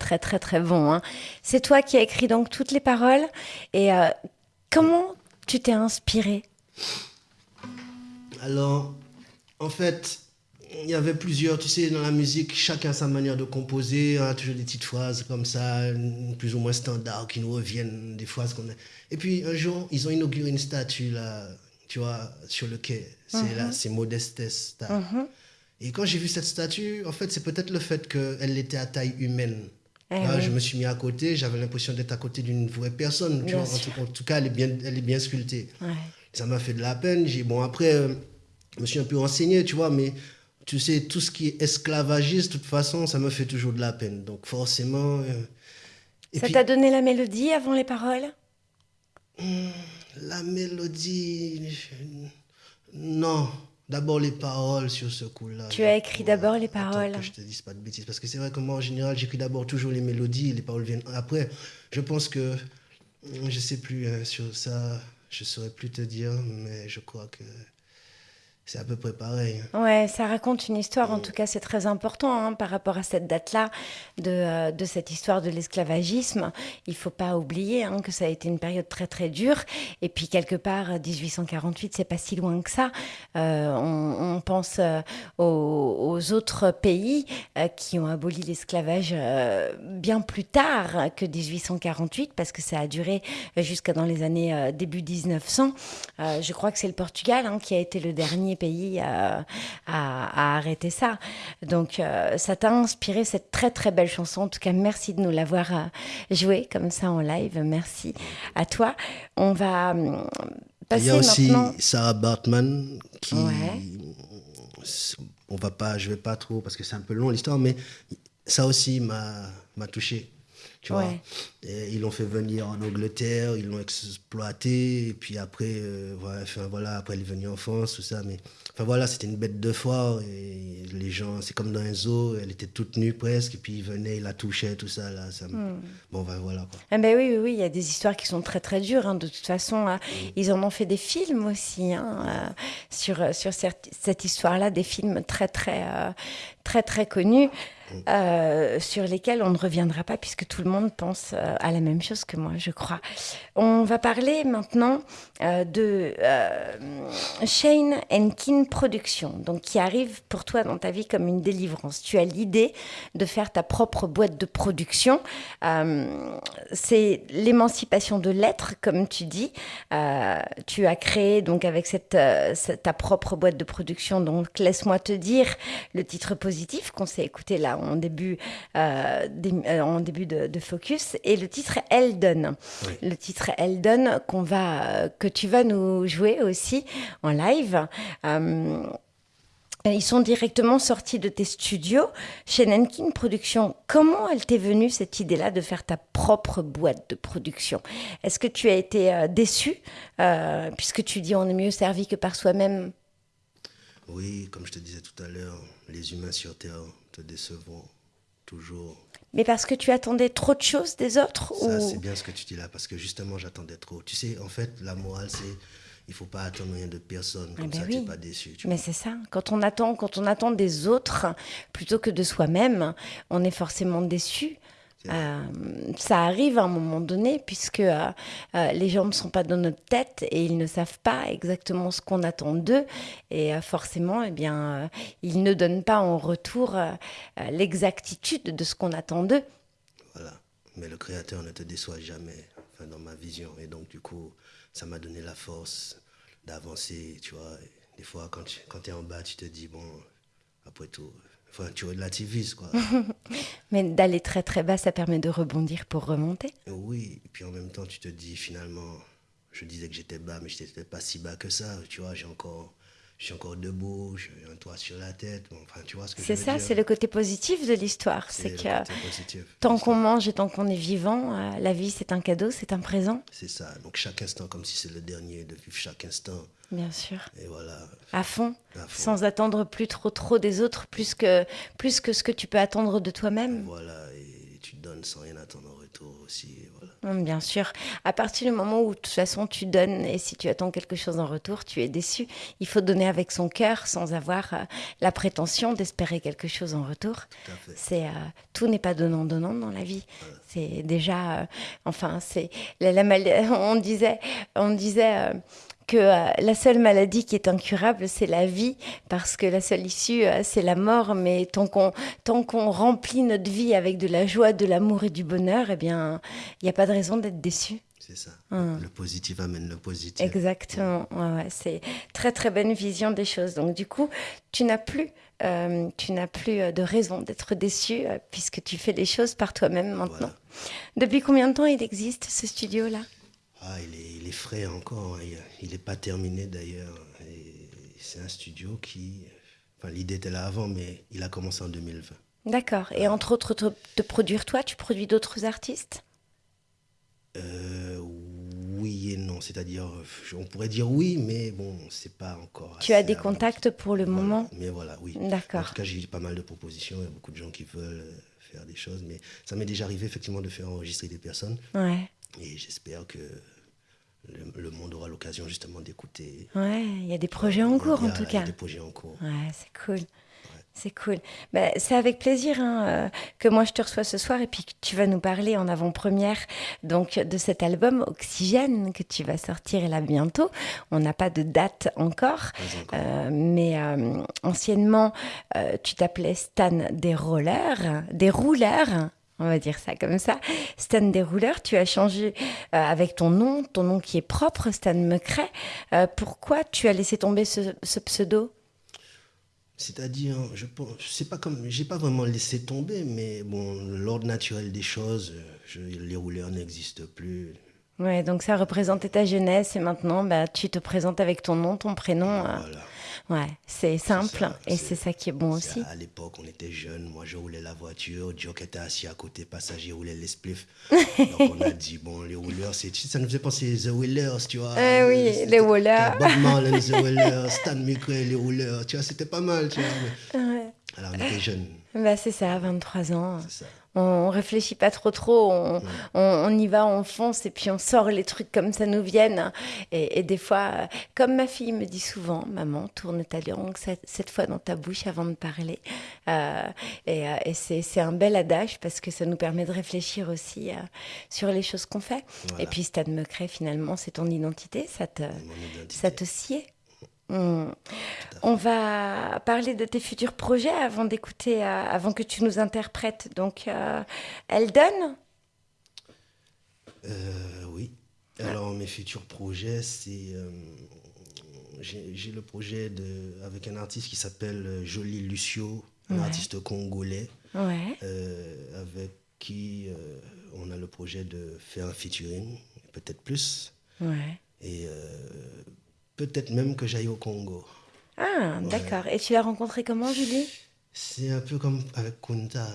Speaker 3: Très, très, très, bon. hein. C'est toi qui as écrit donc toutes les paroles. Et euh, comment tu t'es inspiré
Speaker 4: Alors, en fait, il y avait plusieurs, tu sais, dans la musique, chacun a sa manière de composer, on a toujours des petites phrases comme ça, plus ou moins standards, qui nous reviennent, des phrases qu'on a. Et puis, un jour, ils ont inauguré une statue, là, tu vois, sur le quai. C'est là, c'est Modestes. Star. Et quand j'ai vu cette statue, en fait, c'est peut-être le fait qu'elle était à taille humaine.
Speaker 3: Eh
Speaker 4: Là,
Speaker 3: oui.
Speaker 4: Je me suis mis à côté, j'avais l'impression d'être à côté d'une vraie personne. tu
Speaker 3: Bien
Speaker 4: vois. En, tout, en tout cas, elle est bien, elle est bien sculptée.
Speaker 3: Ouais.
Speaker 4: Ça m'a fait de la peine. J'ai, bon, après, euh, je me suis un peu renseigné, tu vois, mais tu sais, tout ce qui est esclavagiste, de toute façon, ça me fait toujours de la peine. Donc, forcément. euh, et
Speaker 3: Ça
Speaker 4: puis,
Speaker 3: t'a donné la mélodie avant les paroles?
Speaker 4: La mélodie. Non. D'abord les paroles sur ce coup-là.
Speaker 3: Tu as écrit d'abord les paroles.
Speaker 4: que je te dise pas de bêtises. Parce que c'est vrai que moi, en général, j'écris d'abord toujours les mélodies et les paroles viennent après. Je pense que. Je sais plus hein, sur ça. Je saurais plus te dire, mais je crois que c'est à peu près pareil.
Speaker 3: Ouais, ça raconte une histoire, en tout cas c'est très important hein, par rapport à cette date-là de, euh, de cette histoire de l'esclavagisme. Il faut pas oublier hein, que ça a été une période très très dure et puis quelque part 1848 c'est pas si loin que ça. Euh, on, on pense euh, aux, aux autres pays qui ont aboli l'esclavage bien plus tard que 1848 parce que ça a duré jusqu'à dans les années début 1900. Euh, je crois que c'est le Portugal hein, qui a été le dernier pays à, à- à arrêter ça. Donc euh, ça t'a inspiré cette très très belle chanson. En tout cas, merci de nous l'avoir euh, jouée comme ça en live. Merci à toi. On va hum,
Speaker 4: Il
Speaker 3: passer
Speaker 4: y a aussi
Speaker 3: maintenant.
Speaker 4: Sarah Bartman qui.
Speaker 3: Ouais.
Speaker 4: On va pas, je vais pas trop parce que c'est un peu long l'histoire, mais ça aussi m'a m'a touché. Tu vois. Et ils l'ont fait venir en Angleterre, ils l'ont exploité, et puis après, euh, voilà, enfin, voilà, après elle est venue en France, tout ça. Mais enfin voilà, c'était une bête de foire, et les gens, c'est comme dans un zoo, elle était toute nue presque, et puis ils venaient, ils la touchaient, tout ça. Là, ça
Speaker 3: Hmm.
Speaker 4: Bon, ben voilà quoi.
Speaker 3: Ah ben oui, oui, oui, il y a des histoires qui sont très très dures. hein. De toute façon, hein. ils en ont fait des films aussi hein, euh, sur, sur cette, cette histoire-là, des films très très euh, très très connus euh, sur lesquels on ne reviendra pas puisque tout le monde pense euh, à la même chose que moi, je crois. On va parler maintenant euh, de Shane Kin Productions, donc qui arrive pour toi dans ta vie comme une délivrance. Tu as l'idée de faire ta propre boîte de production. C'est l'émancipation de l'être, comme tu dis. Tu as créé donc avec cette- ta propre boîte de production. Donc laisse-moi te dire le titre positif qu'on s'est écouté là en début, euh, euh, en début de, de focus. Et le titre Eldon. Le titre Eldon qu'on va, euh, que tu vas nous jouer aussi en live. Euh, Ils sont directement sortis de tes studios chez Nankin Productions. Comment elle t'est venue cette idée-là de faire ta propre boîte de production? Est-ce que tu as été déçu euh, puisque tu dis on est mieux servi que par soi-même?
Speaker 4: Oui, comme je te disais tout à l'heure, les humains sur Terre te décevront toujours.
Speaker 3: Mais parce que tu attendais trop de choses des autres
Speaker 4: Ça,
Speaker 3: ou...
Speaker 4: c'est bien ce que tu dis là, parce que justement, j'attendais trop. Tu sais, en fait, la morale, c'est il faut pas attendre rien de personne, comme
Speaker 3: ben
Speaker 4: ça, tu
Speaker 3: oui.
Speaker 4: n'es pas déçu. tu
Speaker 3: Mais c'est ça. Quand on attend, quand on attend des autres plutôt que de soi-même, on est forcément déçu. Euh, ça arrive à un moment donné puisque euh, euh, les gens ne sont pas dans notre tête et ils ne savent pas exactement ce qu'on attend d'eux et forcément eh bien ils ne donnent pas en retour l'exactitude de ce qu'on attend d'eux.
Speaker 4: Voilà. Mais le créateur ne te déçoit jamais, enfin, dans ma vision. Et donc, du coup, ça m'a donné la force d'avancer, tu vois. Des fois, quand tu quand es en bas, tu te dis, bon, après tout, enfin, tu relativises, quoi. *laughs*
Speaker 3: Mais d'aller très très bas, ça permet de rebondir pour remonter.
Speaker 4: Oui, et puis en même temps, tu te dis, finalement, je disais que j'étais bas, mais je n'étais pas si bas que ça, tu vois. J'ai encore, je suis encore debout, j'ai un toit sur la tête. Bon, enfin, tu vois ce que je
Speaker 3: C'est ça, c'est le côté positif de l'histoire. C'est que
Speaker 4: positif
Speaker 3: tant qu'on mange et tant qu'on est vivant, euh, la vie c'est un cadeau, c'est un présent,
Speaker 4: C'est ça. Donc, chaque instant, comme si c'est le dernier, de vivre chaque instant.
Speaker 3: bien sûr.
Speaker 4: Et voilà.
Speaker 3: À fond,
Speaker 4: À fond.
Speaker 3: sans attendre plus trop trop des autres, plus que, plus que ce que tu peux attendre de toi-même.
Speaker 4: Voilà. Et tu donnes sans rien attendre en retour aussi. et voilà.
Speaker 3: Hum, Bien sûr. À partir du moment où de toute façon tu donnes et si tu attends quelque chose en retour, tu es déçu. Il faut donner avec son cœur sans avoir euh, la prétention d'espérer quelque chose en retour.
Speaker 4: Tout.
Speaker 3: C'est euh, tout n'est pas donnant donnant dans la vie. C'est déjà, euh, enfin c'est la, la mal- *laughs* on disait, on disait. euh, que euh, la seule maladie qui est incurable, c'est la vie, parce que la seule issue, euh, c'est la mort. Mais tant qu'on tant qu'on remplit notre vie avec de la joie, de l'amour et du bonheur, eh bien, il n'y a pas de raison d'être déçu.
Speaker 4: C'est ça.
Speaker 3: Hum.
Speaker 4: Le positif amène le positif.
Speaker 3: Exactement. Ouais, ouais, c'est très très bonne vision des choses. Donc du coup, tu n'as plus, euh, tu n'as plus de raison d'être déçu puisque tu fais les choses par toi-même maintenant.
Speaker 4: Voilà.
Speaker 3: Depuis combien de temps il existe ce studio-là?
Speaker 4: Ah, il est, il est frais encore. hein. Il n'est pas terminé d'ailleurs. C'est un studio qui. Enfin, l'idée était là avant, mais il a commencé en 2020.
Speaker 3: D'accord. Et entre autres, te, te produire toi, tu produis d'autres artistes?
Speaker 4: Euh, oui et non. C'est-à-dire, on pourrait dire oui, mais bon, c'est pas encore.
Speaker 3: Tu as des contacts pour le
Speaker 4: Voilà.
Speaker 3: moment?
Speaker 4: Mais voilà, oui.
Speaker 3: D'accord.
Speaker 4: En tout cas, j'ai pas mal de propositions. Il y a beaucoup de gens qui veulent faire des choses. Mais ça m'est déjà arrivé, effectivement, de faire enregistrer des personnes.
Speaker 3: Ouais.
Speaker 4: Et j'espère que le, le monde aura l'occasion, justement, d'écouter.
Speaker 3: Ouais, il y a des projets en cours
Speaker 4: Il y
Speaker 3: en tout
Speaker 4: il y a
Speaker 3: cas.
Speaker 4: des projets en cours.
Speaker 3: Ouais, c'est cool. C'est cool. Ben, c'est avec plaisir hein, euh, que moi je te reçois ce soir et puis que tu vas nous parler en avant-première donc de cet album Oxygène que tu vas sortir là bientôt. On n'a pas de date encore, euh, mais euh, anciennement euh, tu t'appelais Stan des rollers, des rouleurs. On va dire ça comme ça. Stan des rouleurs, tu as changé euh, avec ton nom, ton nom qui est propre, Stan Mecret. Euh, pourquoi tu as laissé tomber ce, pseudo?
Speaker 4: C'est-à-dire, je c'est pas comme, j'ai pas vraiment laissé tomber, mais bon, l'ordre naturel des choses, euh, je- les rouleurs n'existent plus.
Speaker 3: Ouais, donc ça représentait ta jeunesse et maintenant bah, tu te présentes avec ton nom, ton prénom. euh,
Speaker 4: Voilà.
Speaker 3: ouais, c'est simple
Speaker 4: ça,
Speaker 3: et
Speaker 4: c'est-
Speaker 3: ça qui est bon aussi.
Speaker 4: À l'époque, on était jeunes. Moi, je roulais la voiture. Jock était assis à côté, passager roulait les spliffs. *laughs* Donc, on a dit, bon, les rouleurs, ça nous faisait penser The Wheelers, tu vois.
Speaker 3: Eh oui,
Speaker 4: C'était-
Speaker 3: les rouleurs.
Speaker 4: Bob Marley, The *laughs* Wheelers, Stan Micray, les rouleurs. Tu vois, c'était pas mal, tu vois. mais-
Speaker 3: Ouais.
Speaker 4: Alors, on était jeunes,
Speaker 3: Bah, c'est ça, 23 ans.
Speaker 4: c'est ça.
Speaker 3: On réfléchit pas trop trop, on, on, on y va, on fonce et puis on sort les trucs comme ça nous viennent. Et, et des fois, comme ma fille me dit souvent, maman, tourne ta langue cette, cette fois dans ta bouche avant de parler. Euh, et euh, et c'est un bel adage parce que ça nous permet de réfléchir aussi euh, sur les choses qu'on fait.
Speaker 4: Voilà.
Speaker 3: Et puis Stade Mecret, finalement, c'est ton identité, ça te,
Speaker 4: identité.
Speaker 3: ça te sied. On va parler de tes futurs projets avant d'écouter, euh, avant que tu nous interprètes. Donc, euh, Eldon,
Speaker 4: Euh, oui. Alors, mes futurs projets, c'est. euh, j'ai le projet de, avec un artiste qui s'appelle Jolie Lucio, un
Speaker 3: Ouais.
Speaker 4: artiste congolais,
Speaker 3: ouais,
Speaker 4: avec qui on a le projet de faire un featuring, peut-être plus,
Speaker 3: ouais.
Speaker 4: et peut-être même que j'aille au Congo.
Speaker 3: Ah, d'accord. Et tu l'as rencontrée comment, Julie?
Speaker 4: C'est un peu comme avec Kunta.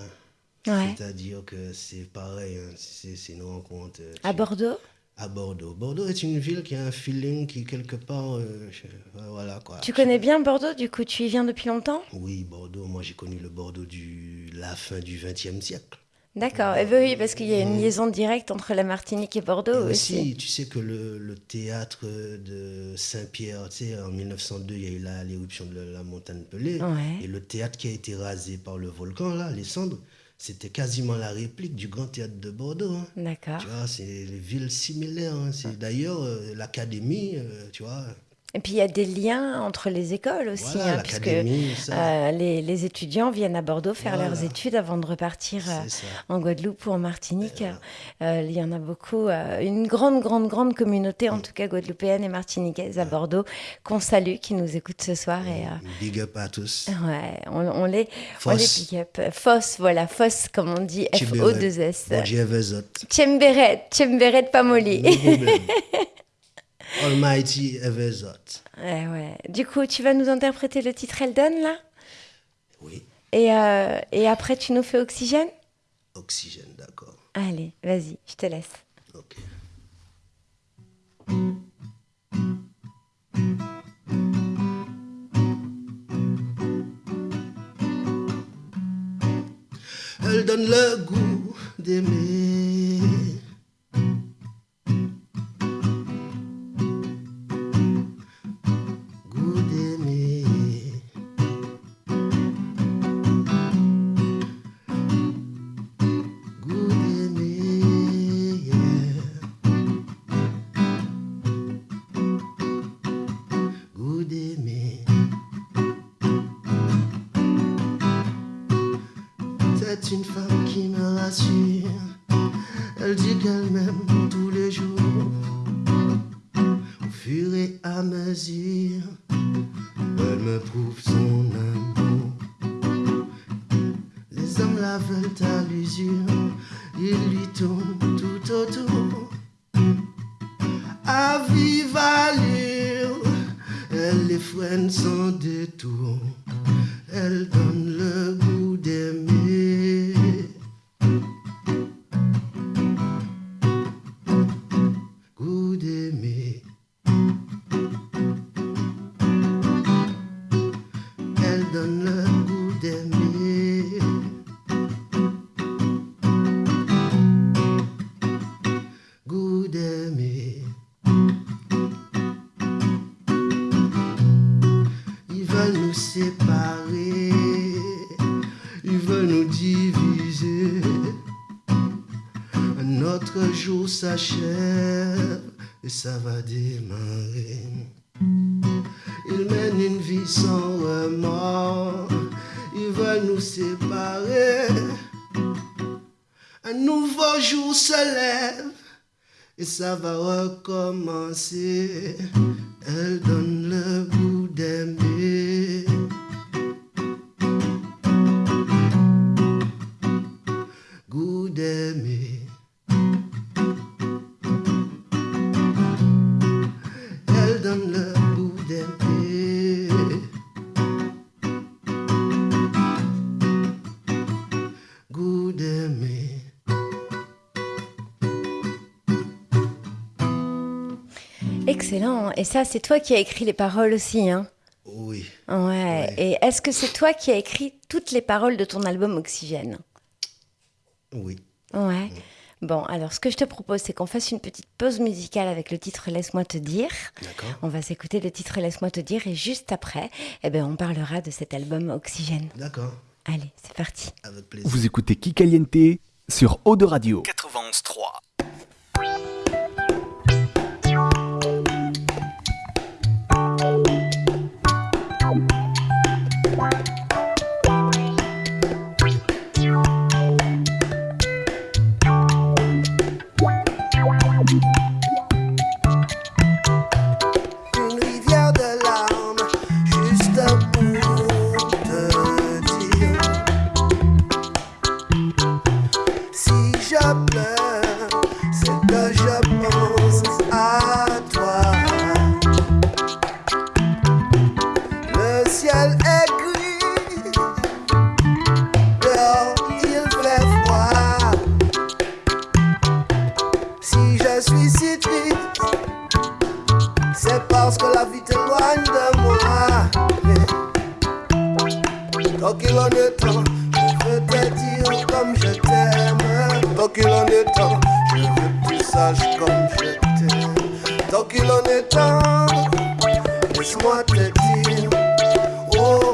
Speaker 3: Ouais.
Speaker 4: C'est-à-dire que c'est pareil, hein, c'est une rencontre. euh,
Speaker 3: À Bordeaux?
Speaker 4: À Bordeaux. Bordeaux est une ville qui a un feeling qui, quelque part. euh, je- euh, voilà quoi.
Speaker 3: Tu connais bien Bordeaux, du coup, tu y viens depuis longtemps?
Speaker 4: Oui, Bordeaux. Moi, j'ai connu le Bordeaux du la fin du XXe siècle.
Speaker 3: D'accord. Et oui, parce qu'il y a une liaison directe entre la Martinique et Bordeaux
Speaker 4: Et
Speaker 3: aussi.
Speaker 4: aussi, tu sais que le, le théâtre de Saint-Pierre, tu sais, en 1902, il y a eu l'éruption de la, la montagne Pelée.
Speaker 3: Ouais.
Speaker 4: Et le théâtre qui a été rasé par le volcan, là, les cendres, c'était quasiment la réplique du grand théâtre de Bordeaux. hein.
Speaker 3: D'accord.
Speaker 4: Tu vois, c'est des villes similaires. hein. C'est d'ailleurs euh, l'académie, euh, tu vois.
Speaker 3: Et puis il y a des liens entre les écoles aussi,
Speaker 4: Voilà,
Speaker 3: hein, puisque euh, les, les étudiants viennent à Bordeaux faire
Speaker 4: Voilà.
Speaker 3: leurs études avant de repartir euh, en Guadeloupe ou en Martinique. Euh, il y en a beaucoup, une grande, grande, grande communauté, en tout cas guadeloupéenne et martiniquaise à Bordeaux, qu'on salue, qui nous écoute ce soir. Et, euh,
Speaker 4: Big up à tous.
Speaker 3: ouais, on, on les, on les pick up. Foss, voilà, Foss, comme on dit, F-O-2-S.
Speaker 4: Bon Dieu veut
Speaker 3: Tchemberet, Tchemberet Pamoli.
Speaker 4: Almighty Evezot.
Speaker 3: Ouais, ouais. Du coup, tu vas nous interpréter le titre Eldon, là?
Speaker 4: Oui,
Speaker 3: et, euh, et après, tu nous fais Oxygène?
Speaker 4: Oxygène, d'accord.
Speaker 3: Allez, vas-y, je te laisse.
Speaker 4: Ok. Elle donne le goût d'aimer. C'est une femme qui me rassure. Et ça va démarrer. Ils mènent une vie sans remords, ils veulent nous séparer. Un nouveau jour se lève et ça va recommencer. Elle donne le goût d'aimer. Goût d'aimer.
Speaker 3: Excellent. Et ça, c'est toi qui as écrit les paroles aussi, hein
Speaker 4: Oui.
Speaker 3: Ouais. Et est-ce que c'est toi qui as écrit toutes les paroles de ton album Oxygène?
Speaker 4: Oui.
Speaker 3: Ouais. Bon, alors ce que je te propose, c'est qu'on fasse une petite pause musicale avec le titre Laisse-moi te dire.
Speaker 4: D'accord.
Speaker 3: On va s'écouter le titre Laisse-moi te dire et juste après, eh ben, on parlera de cet album Oxygène.
Speaker 4: D'accord.
Speaker 3: Allez, c'est parti.
Speaker 4: Avec plaisir.
Speaker 2: Vous écoutez Kikaliente sur Eau de Radio.
Speaker 6: 91.3.
Speaker 4: Laisse-moi dire, oh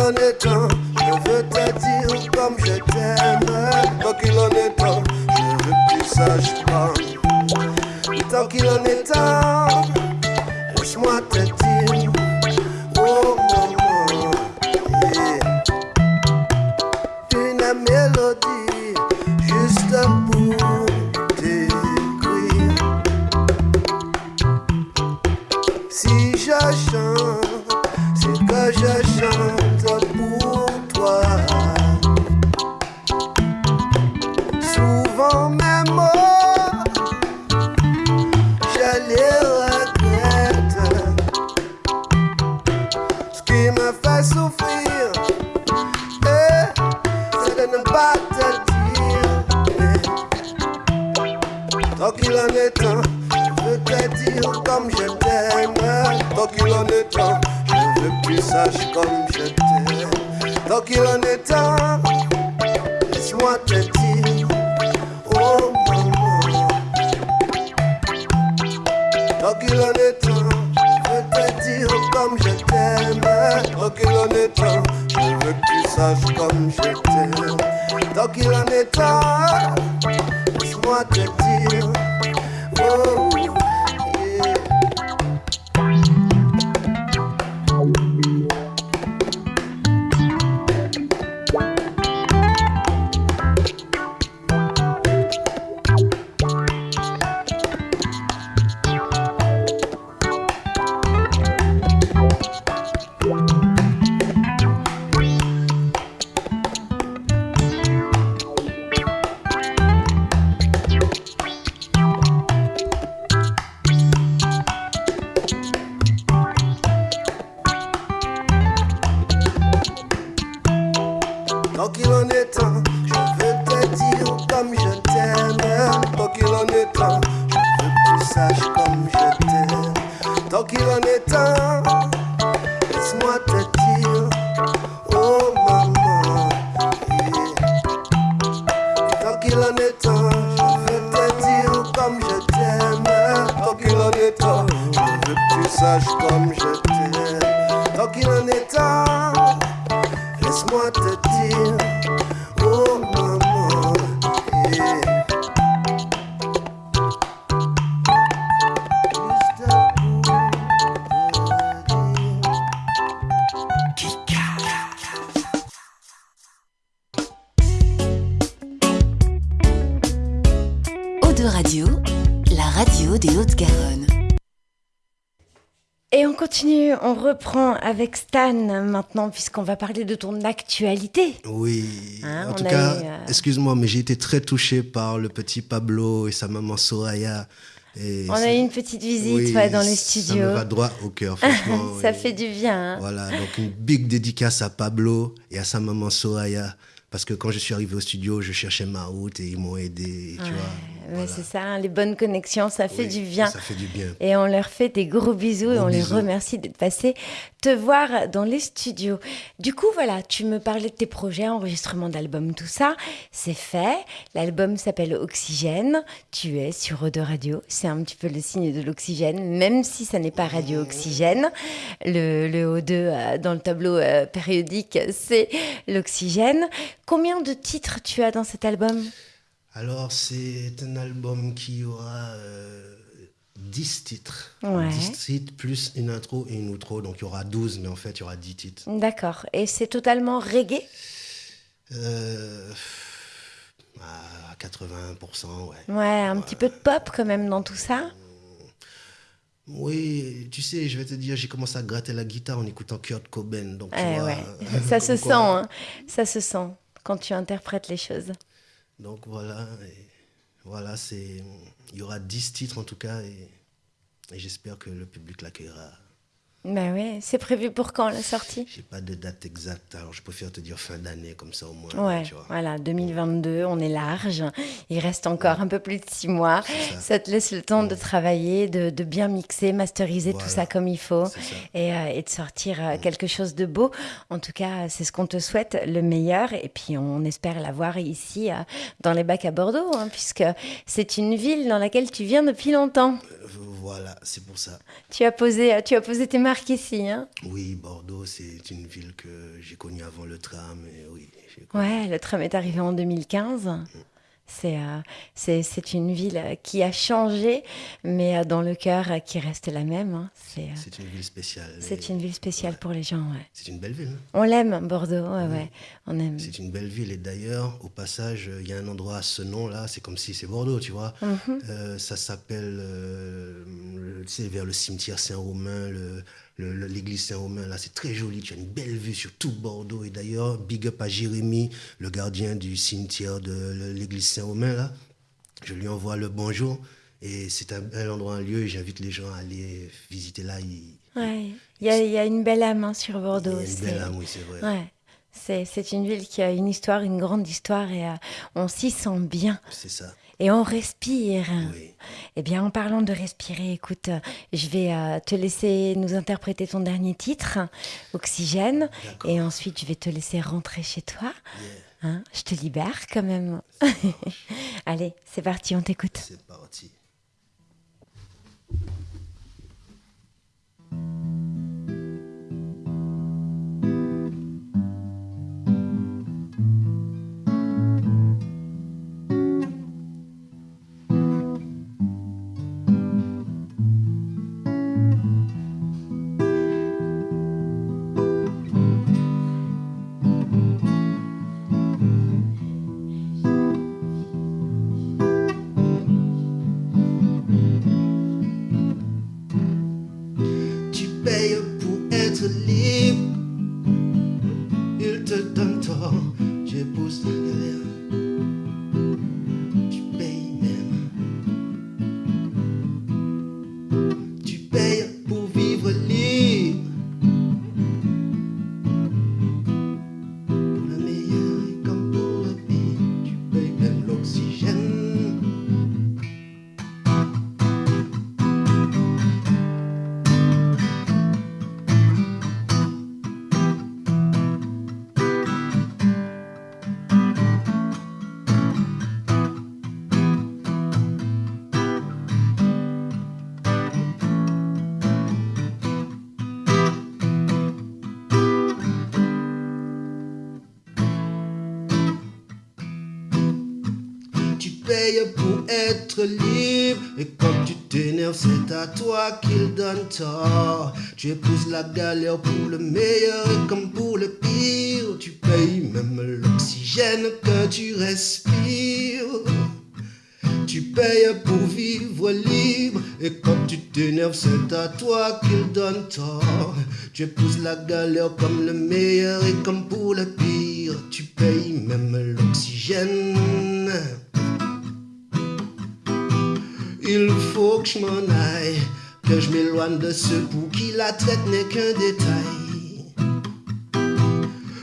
Speaker 4: en est temps, je veux te dire comme je t'aime. En est temps, je veux que tu comme. Tant qu'il en est temps, laisse-moi te dire,
Speaker 3: avec Stan maintenant, puisqu'on va parler de ton actualité.
Speaker 4: Oui,
Speaker 3: Hein,
Speaker 4: en tout cas,
Speaker 3: eu, euh,
Speaker 4: excuse-moi, mais j'ai été très touché par le petit Pablo et sa maman Soraya. Et
Speaker 3: On
Speaker 4: ça-
Speaker 3: a eu une petite visite
Speaker 4: Oui,
Speaker 3: ouais, dans les
Speaker 4: Ça
Speaker 3: studios.
Speaker 4: me va droit au cœur, franchement. *laughs*
Speaker 3: Ça
Speaker 4: Et
Speaker 3: fait du bien. hein.
Speaker 4: Voilà, donc une big dédicace à Pablo et à sa maman Soraya. Parce que quand je suis arrivé au studio, je cherchais ma route et ils m'ont aidé, tu vois. Voilà.
Speaker 3: C'est ça, hein, les bonnes connexions, ça fait
Speaker 4: Oui,
Speaker 3: du bien.
Speaker 4: Ça fait du bien.
Speaker 3: Et on leur fait des gros bisous et on les remercie d'être passés te voir dans les studios. Du coup, voilà, tu me parlais de tes projets, enregistrement d'album, tout ça. C'est fait. L'album s'appelle Oxygène. Tu es sur Eau de Radio. C'est un petit peu le signe de l'oxygène, même si ça n'est pas Radio Oxygène. Le, le O2 euh, dans le tableau euh, périodique, c'est l'oxygène. Combien de titres tu as dans cet album?
Speaker 4: Alors, c'est un album qui aura euh, 10 titres.
Speaker 3: Ouais.
Speaker 4: 10 titres plus une intro et une outro. Donc, il y aura 12, mais en fait, il y aura 10 titres.
Speaker 3: D'accord. Et c'est totalement reggae?
Speaker 4: Euh, à 80%, ouais.
Speaker 3: Ouais, un petit peu de pop quand même dans tout ça.
Speaker 4: Oui, tu sais, je vais te dire, j'ai commencé à gratter la guitare en écoutant Kurt Cobain. Donc, tu
Speaker 3: Eh
Speaker 4: vois,
Speaker 3: ouais,
Speaker 4: euh, *laughs*
Speaker 3: ça se sent, hein. ça se sent quand tu interprètes les choses.
Speaker 4: Donc, voilà. voilà, c'est. Il y aura 10 titres en tout cas. Et, et j'espère que le public l'accueillera.
Speaker 3: Bah oui, c'est prévu pour quand la sortie?
Speaker 4: J'ai pas de date exacte, alors je préfère te dire fin d'année, comme ça au moins.
Speaker 3: Ouais,
Speaker 4: tu vois.
Speaker 3: voilà, 2022, on est large. Il reste encore un peu plus de six mois. Ça.
Speaker 4: ça.
Speaker 3: te laisse le temps de travailler, de, de bien mixer, masteriser tout ça comme il faut et, euh, et de sortir euh, quelque chose de beau. En tout cas, c'est ce qu'on te souhaite, le meilleur. Et puis, on espère l'avoir ici, euh, dans les bacs à Bordeaux, hein, puisque c'est une ville dans laquelle tu viens depuis longtemps.
Speaker 4: Voilà, c'est pour ça.
Speaker 3: Tu as posé, tu as posé tes marques ici. Hein
Speaker 4: Oui, Bordeaux, c'est une ville que j'ai connue avant le tram, et oui.
Speaker 3: Ouais, le tram est arrivé en 2015. C'est euh, c'est une ville euh, qui a changé, mais euh, dans le cœur qui reste la même. hein. C'est euh,
Speaker 4: une ville spéciale.
Speaker 3: c'est une ville spéciale
Speaker 4: ouais.
Speaker 3: pour les gens. Ouais.
Speaker 4: C'est une belle ville. hein.
Speaker 3: On l'aime, Bordeaux. Ouais, ouais. On aime.
Speaker 4: C'est une belle ville. Et d'ailleurs, au passage, il y a un endroit à ce nom-là, c'est comme si c'est Bordeaux, tu vois.
Speaker 3: Mhm.
Speaker 4: Euh, ça s'appelle, vers le cimetière Saint-Romain, le- l'église Saint-Romain. Là, c'est très joli. Tu as une belle vue sur tout Bordeaux. Et d'ailleurs, big up à Jérémy, le gardien du cimetière de l'église Saint-Romain, là. Je lui envoie le bonjour. Et c'est un bel endroit, un lieu. Et j'invite les gens à aller visiter là. Il,
Speaker 3: Ouais. Il y a, il y a une belle âme hein, sur
Speaker 4: il y
Speaker 3: Bordeaux.
Speaker 4: a une belle âme, oui, c'est vrai.
Speaker 3: Ouais. C'est c'est une ville qui a une histoire, une grande histoire, et euh, on s'y sent bien.
Speaker 4: C'est ça.
Speaker 3: Et on respire.
Speaker 4: Oui.
Speaker 3: Eh bien, en parlant de respirer, écoute, je vais euh, te laisser nous interpréter ton dernier titre, Oxygène, et ensuite je vais te laisser rentrer chez toi.
Speaker 4: Yeah.
Speaker 3: Hein, je te libère quand même. *laughs* Allez, c'est parti, on t'écoute.
Speaker 4: C'est parti. Pour être libre. Il te donne tort. Je Payes pour être libre. Et quand tu t'énerves c'est à toi qu'il donne tort. Tu épouses la galère pour le meilleur et comme pour le pire. Tu payes même l'oxygène que tu respires. Tu payes pour vivre libre. Et quand tu t'énerves c'est à toi qu'il donne tort. Tu épouses la galère comme le meilleur et comme pour le pire. Tu payes même l'oxygène Il faut que je m'en aille Que je m'éloigne de ceux pour qui la traite n'est qu'un détail.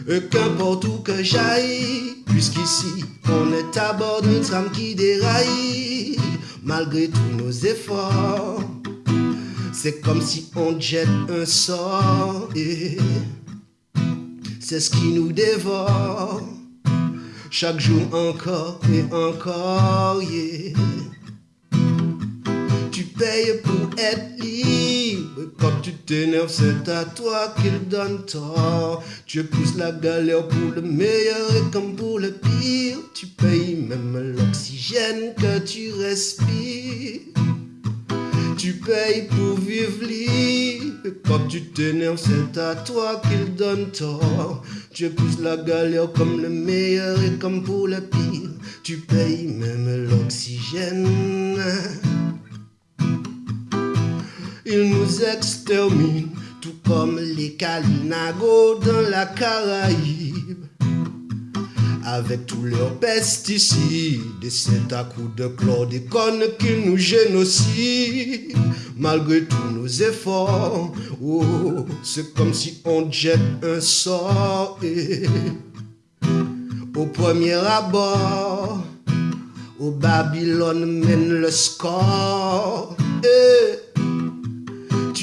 Speaker 4: Et qu'importe où que j'aille, puisqu'ici on est à bord d'un tram qui déraille, malgré tous nos efforts, c'est comme si on jette un sort, et c'est ce qui nous dévore, chaque jour encore et encore. Tu payes pour être libre. Quand tu t'énerves, c'est à toi qu'il donne tort. Tu épouses la galère pour le meilleur et comme pour le pire. Tu payes même l'oxygène que tu respires. Tu payes pour vivre libre. Quand tu t'énerves, c'est à toi qu'il donne tort. Tu épouses la galère comme le meilleur et comme pour le pire. Tu payes même l'oxygène. Ils nous exterminent, tout comme les Kalinago dans la Caraïbe. Avec tous leurs pesticides, et c'est à coup de chlordécone qu'ils nous génocident. malgré tous nos efforts. Oh, c'est comme si on jette un sort. Et au premier abord, au Babylone mène le score. Et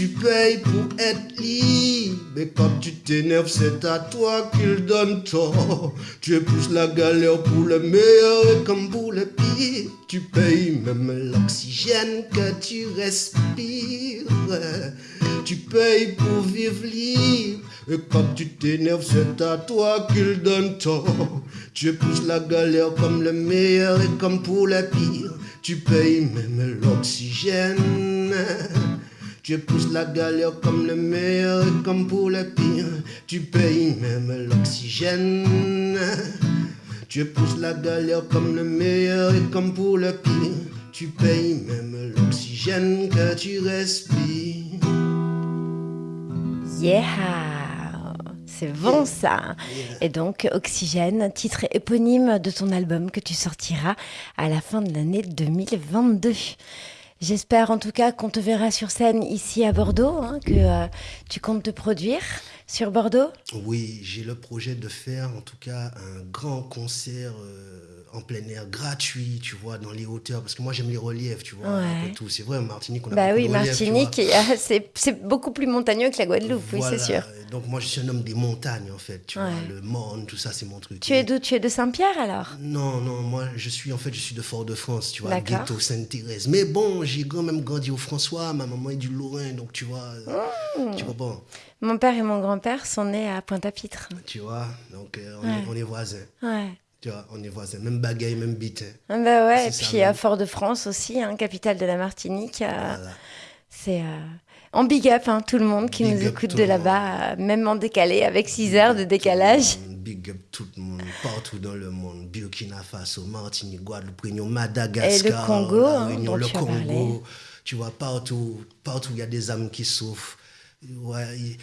Speaker 4: tu payes pour être libre. Et quand tu t'énerves, c'est à toi qu'il donne tort. Tu épouses la galère pour le meilleur et comme pour le pire. Tu payes même l'oxygène que tu respires. Tu payes pour vivre libre. Et quand tu t'énerves, c'est à toi qu'il donne tort. Tu épouses la galère comme le meilleur et comme pour le pire. Tu payes même l'oxygène. Tu épouses la galère comme le meilleur et comme pour le pire. Tu payes même l'oxygène. Tu épouses la galère comme le meilleur et comme pour le pire. Tu payes même l'oxygène que tu respires.
Speaker 3: Yeah C'est bon ça Et donc, Oxygène, titre éponyme de ton album que tu sortiras à la fin de l'année 2022. J'espère en tout cas qu'on te verra sur scène ici à Bordeaux, hein, que euh, tu comptes te produire sur Bordeaux?
Speaker 4: Oui, j'ai le projet de faire en tout cas un grand concert euh, en plein air gratuit, tu vois, dans les hauteurs, parce que moi j'aime les reliefs, tu vois,
Speaker 3: Ouais.
Speaker 4: tout. C'est vrai, en Martinique, on a
Speaker 3: Bah
Speaker 4: beaucoup
Speaker 3: oui,
Speaker 4: de reliefs.
Speaker 3: Martinique, euh, *laughs* c'est c'est beaucoup plus montagneux que la Guadeloupe, oui, c'est sûr.
Speaker 4: Donc moi je suis un homme des montagnes en fait, tu
Speaker 3: Ouais.
Speaker 4: vois, le Morne, tout ça c'est mon truc.
Speaker 3: Tu es d'où Tu es de Saint-Pierre alors?
Speaker 4: Non, non, moi je suis en fait je suis de Fort-de-France, tu vois, ghetto Sainte-Thérèse. Mais bon, j'ai quand même grandi au François, ma maman est du Lorrain, donc tu vois,
Speaker 3: Mmh.
Speaker 4: tu comprends,
Speaker 3: Mon père et mon grand-père sont nés à Pointe-à-Pitre.
Speaker 4: tu vois, donc euh, on,
Speaker 3: Ouais.
Speaker 4: est, on est voisins,
Speaker 3: Ouais.
Speaker 4: Tu vois, on est voisins, même bagaille, même bite. hein.
Speaker 3: Ah Bah ouais, et puis à Fort-de-France aussi, hein, capitale de la Martinique. euh,
Speaker 4: Voilà.
Speaker 3: C'est euh, en big up, hein, tout le monde qui
Speaker 4: Big
Speaker 3: nous écoute de
Speaker 4: le
Speaker 3: là-bas, euh, même en décalé, avec 6 heures de décalage.
Speaker 4: Big up tout le monde, partout dans le monde, Burkina Faso, Martinique, Guadeloupe, Réunion, Madagascar,
Speaker 3: Congo,
Speaker 4: la
Speaker 3: hein,
Speaker 4: Réunion,
Speaker 3: dont
Speaker 4: le
Speaker 3: tu
Speaker 4: Congo, tu vois, partout, partout il y a des âmes qui souffrent. Ouais, ils-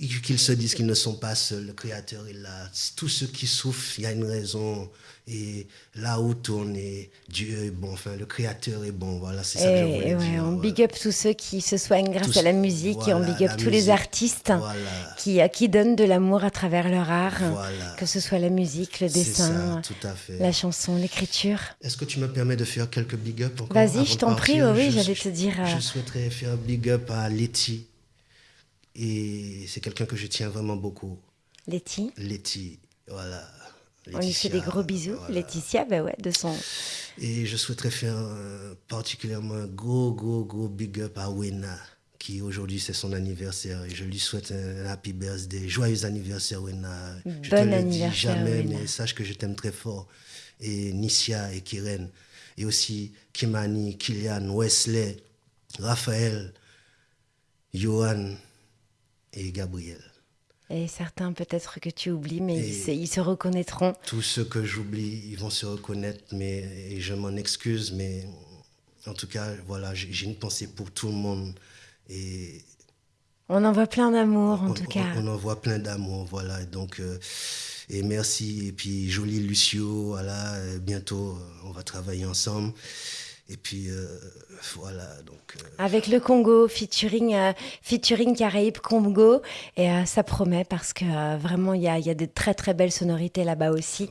Speaker 4: ils- qu'ils se disent qu'ils ne sont pas seuls, le Créateur est là. Tous ceux qui souffrent, il y a une raison. Et là où tourne, et Dieu est bon, enfin, le Créateur est bon, voilà, c'est ça que je voulais
Speaker 3: et ouais,
Speaker 4: dire.
Speaker 3: on big up tous ceux qui se soignent grâce
Speaker 4: Tous-
Speaker 3: à la musique et on big up tous les artistes
Speaker 4: Voilà.
Speaker 3: qui, euh, qui donnent de l'amour à travers leur art, que ce soit la musique, le dessin,
Speaker 4: ça,
Speaker 3: la chanson, l'écriture.
Speaker 4: Est-ce que tu me permets de faire quelques big up encore
Speaker 3: Vas-y, je t'en prie, oui, j'allais te dire, euh,
Speaker 4: Je souhaiterais faire big up à Letty. Et c'est quelqu'un que je tiens vraiment beaucoup.
Speaker 3: Letty.
Speaker 4: Letty, voilà.
Speaker 3: On lui fait des gros bisous.
Speaker 4: voilà.
Speaker 3: Laetitia, bah ouais, de son.
Speaker 4: Et je souhaiterais faire un- particulièrement un gros, gros, gros big up à Wena, qui aujourd'hui c'est son anniversaire. Et je lui souhaite un happy birthday. Joyeux anniversaire, Wena. je te
Speaker 3: Bon
Speaker 4: le
Speaker 3: anniversaire,
Speaker 4: dis jamais,
Speaker 3: Wena.
Speaker 4: mais sache que je t'aime très fort. Et Nissia et Kiren. Et aussi Kimani, Kylian, Wesley, Raphaël, Johan et Gabriel.
Speaker 3: Et certains peut-être que tu oublies, mais ils, se, ils se reconnaîtront.
Speaker 4: Tous ceux que j'oublie, ils vont se reconnaître, mais et je m'en excuse, mais en tout cas, voilà, j'ai une pensée pour tout le monde et
Speaker 3: On envoie plein d'amour, en
Speaker 4: on,
Speaker 3: tout
Speaker 4: on-
Speaker 3: cas.
Speaker 4: on envoie plein d'amour, voilà. et Donc, euh, et merci et puis joli Lucio, voilà. bientôt, euh, on va travailler ensemble. Et puis euh, voilà, donc euh,
Speaker 3: Avec le Congo, featuring, euh, featuring Caraïbes Congo. Et ça promet parce que vraiment, il y a, il y a de très très belles sonorités là-bas aussi.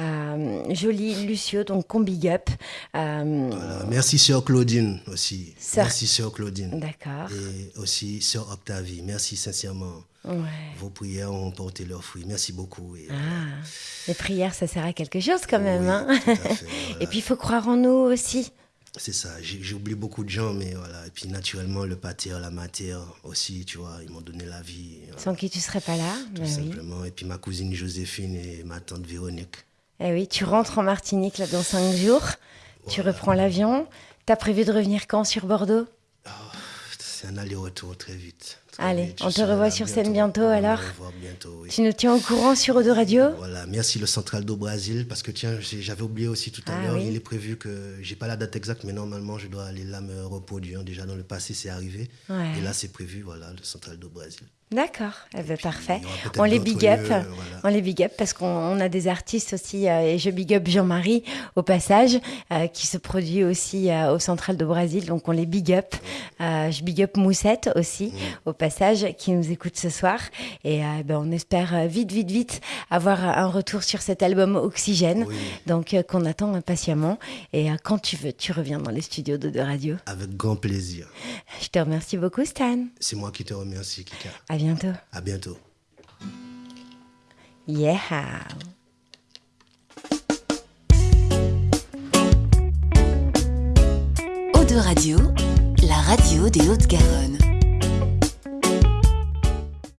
Speaker 3: Euh, joli Lucio, donc qu'on big up.
Speaker 4: Voilà. merci sœur Claudine aussi.
Speaker 3: Sœur-
Speaker 4: Merci sœur Claudine.
Speaker 3: D'accord.
Speaker 4: Et aussi sœur Octavie. Merci sincèrement.
Speaker 3: Ouais.
Speaker 4: Vos prières ont porté leurs fruits. Merci beaucoup. Et,
Speaker 3: Ah, les prières, ça sert à quelque chose quand même. Hein.
Speaker 4: fait, *laughs* voilà.
Speaker 3: Et puis, il faut croire en nous aussi.
Speaker 4: C'est ça, j'ai oublié beaucoup de gens, mais voilà. Et puis naturellement, le pater, la mater aussi, tu vois, ils m'ont donné la vie. voilà,
Speaker 3: Sans qui tu serais pas là.
Speaker 4: tout
Speaker 3: oui.
Speaker 4: simplement. Et puis ma cousine Joséphine et ma tante Véronique.
Speaker 3: Eh oui, tu rentres en Martinique là dans cinq jours. Tu reprends l'avion. T'as prévu de revenir quand sur Bordeaux?
Speaker 4: C'est c'est un aller-retour très vite.
Speaker 3: Allez, on te
Speaker 4: là
Speaker 3: sur scène bientôt, alors
Speaker 4: bientôt, oui.
Speaker 3: Tu nous tiens au courant sur Eau de Radio?
Speaker 4: Voilà, merci le Central do Brasil parce que tiens, j'avais oublié aussi tout à
Speaker 3: Ah
Speaker 4: l'heure,
Speaker 3: oui.
Speaker 4: il est prévu que j'ai pas la date exacte mais normalement je dois aller là me reproduire. Déjà dans le passé c'est arrivé
Speaker 3: Ouais.
Speaker 4: et là c'est prévu voilà le Central do Brasil.
Speaker 3: D'accord, eh ben, parfait. On les big up,
Speaker 4: lieux, voilà.
Speaker 3: on les big up parce qu'on on a des artistes aussi euh, et je big up Jean-Marie au passage euh, qui se produit aussi euh, au Central de Brésil, donc on les big up. Je big up Moussette aussi au passage qui nous écoute ce soir et euh, ben, on espère euh, vite vite vite avoir un retour sur cet album Oxygène,
Speaker 4: Oui.
Speaker 3: donc euh, qu'on attend impatiemment et euh, quand tu veux tu reviens dans les studios de, de radio.
Speaker 4: Avec grand plaisir.
Speaker 3: Je te remercie beaucoup Stan.
Speaker 4: C'est moi qui te remercie Kika.
Speaker 3: À bientôt.
Speaker 4: À bientôt.
Speaker 3: Yeah.
Speaker 1: Eau de Radio, la radio des Hautes-Garonne.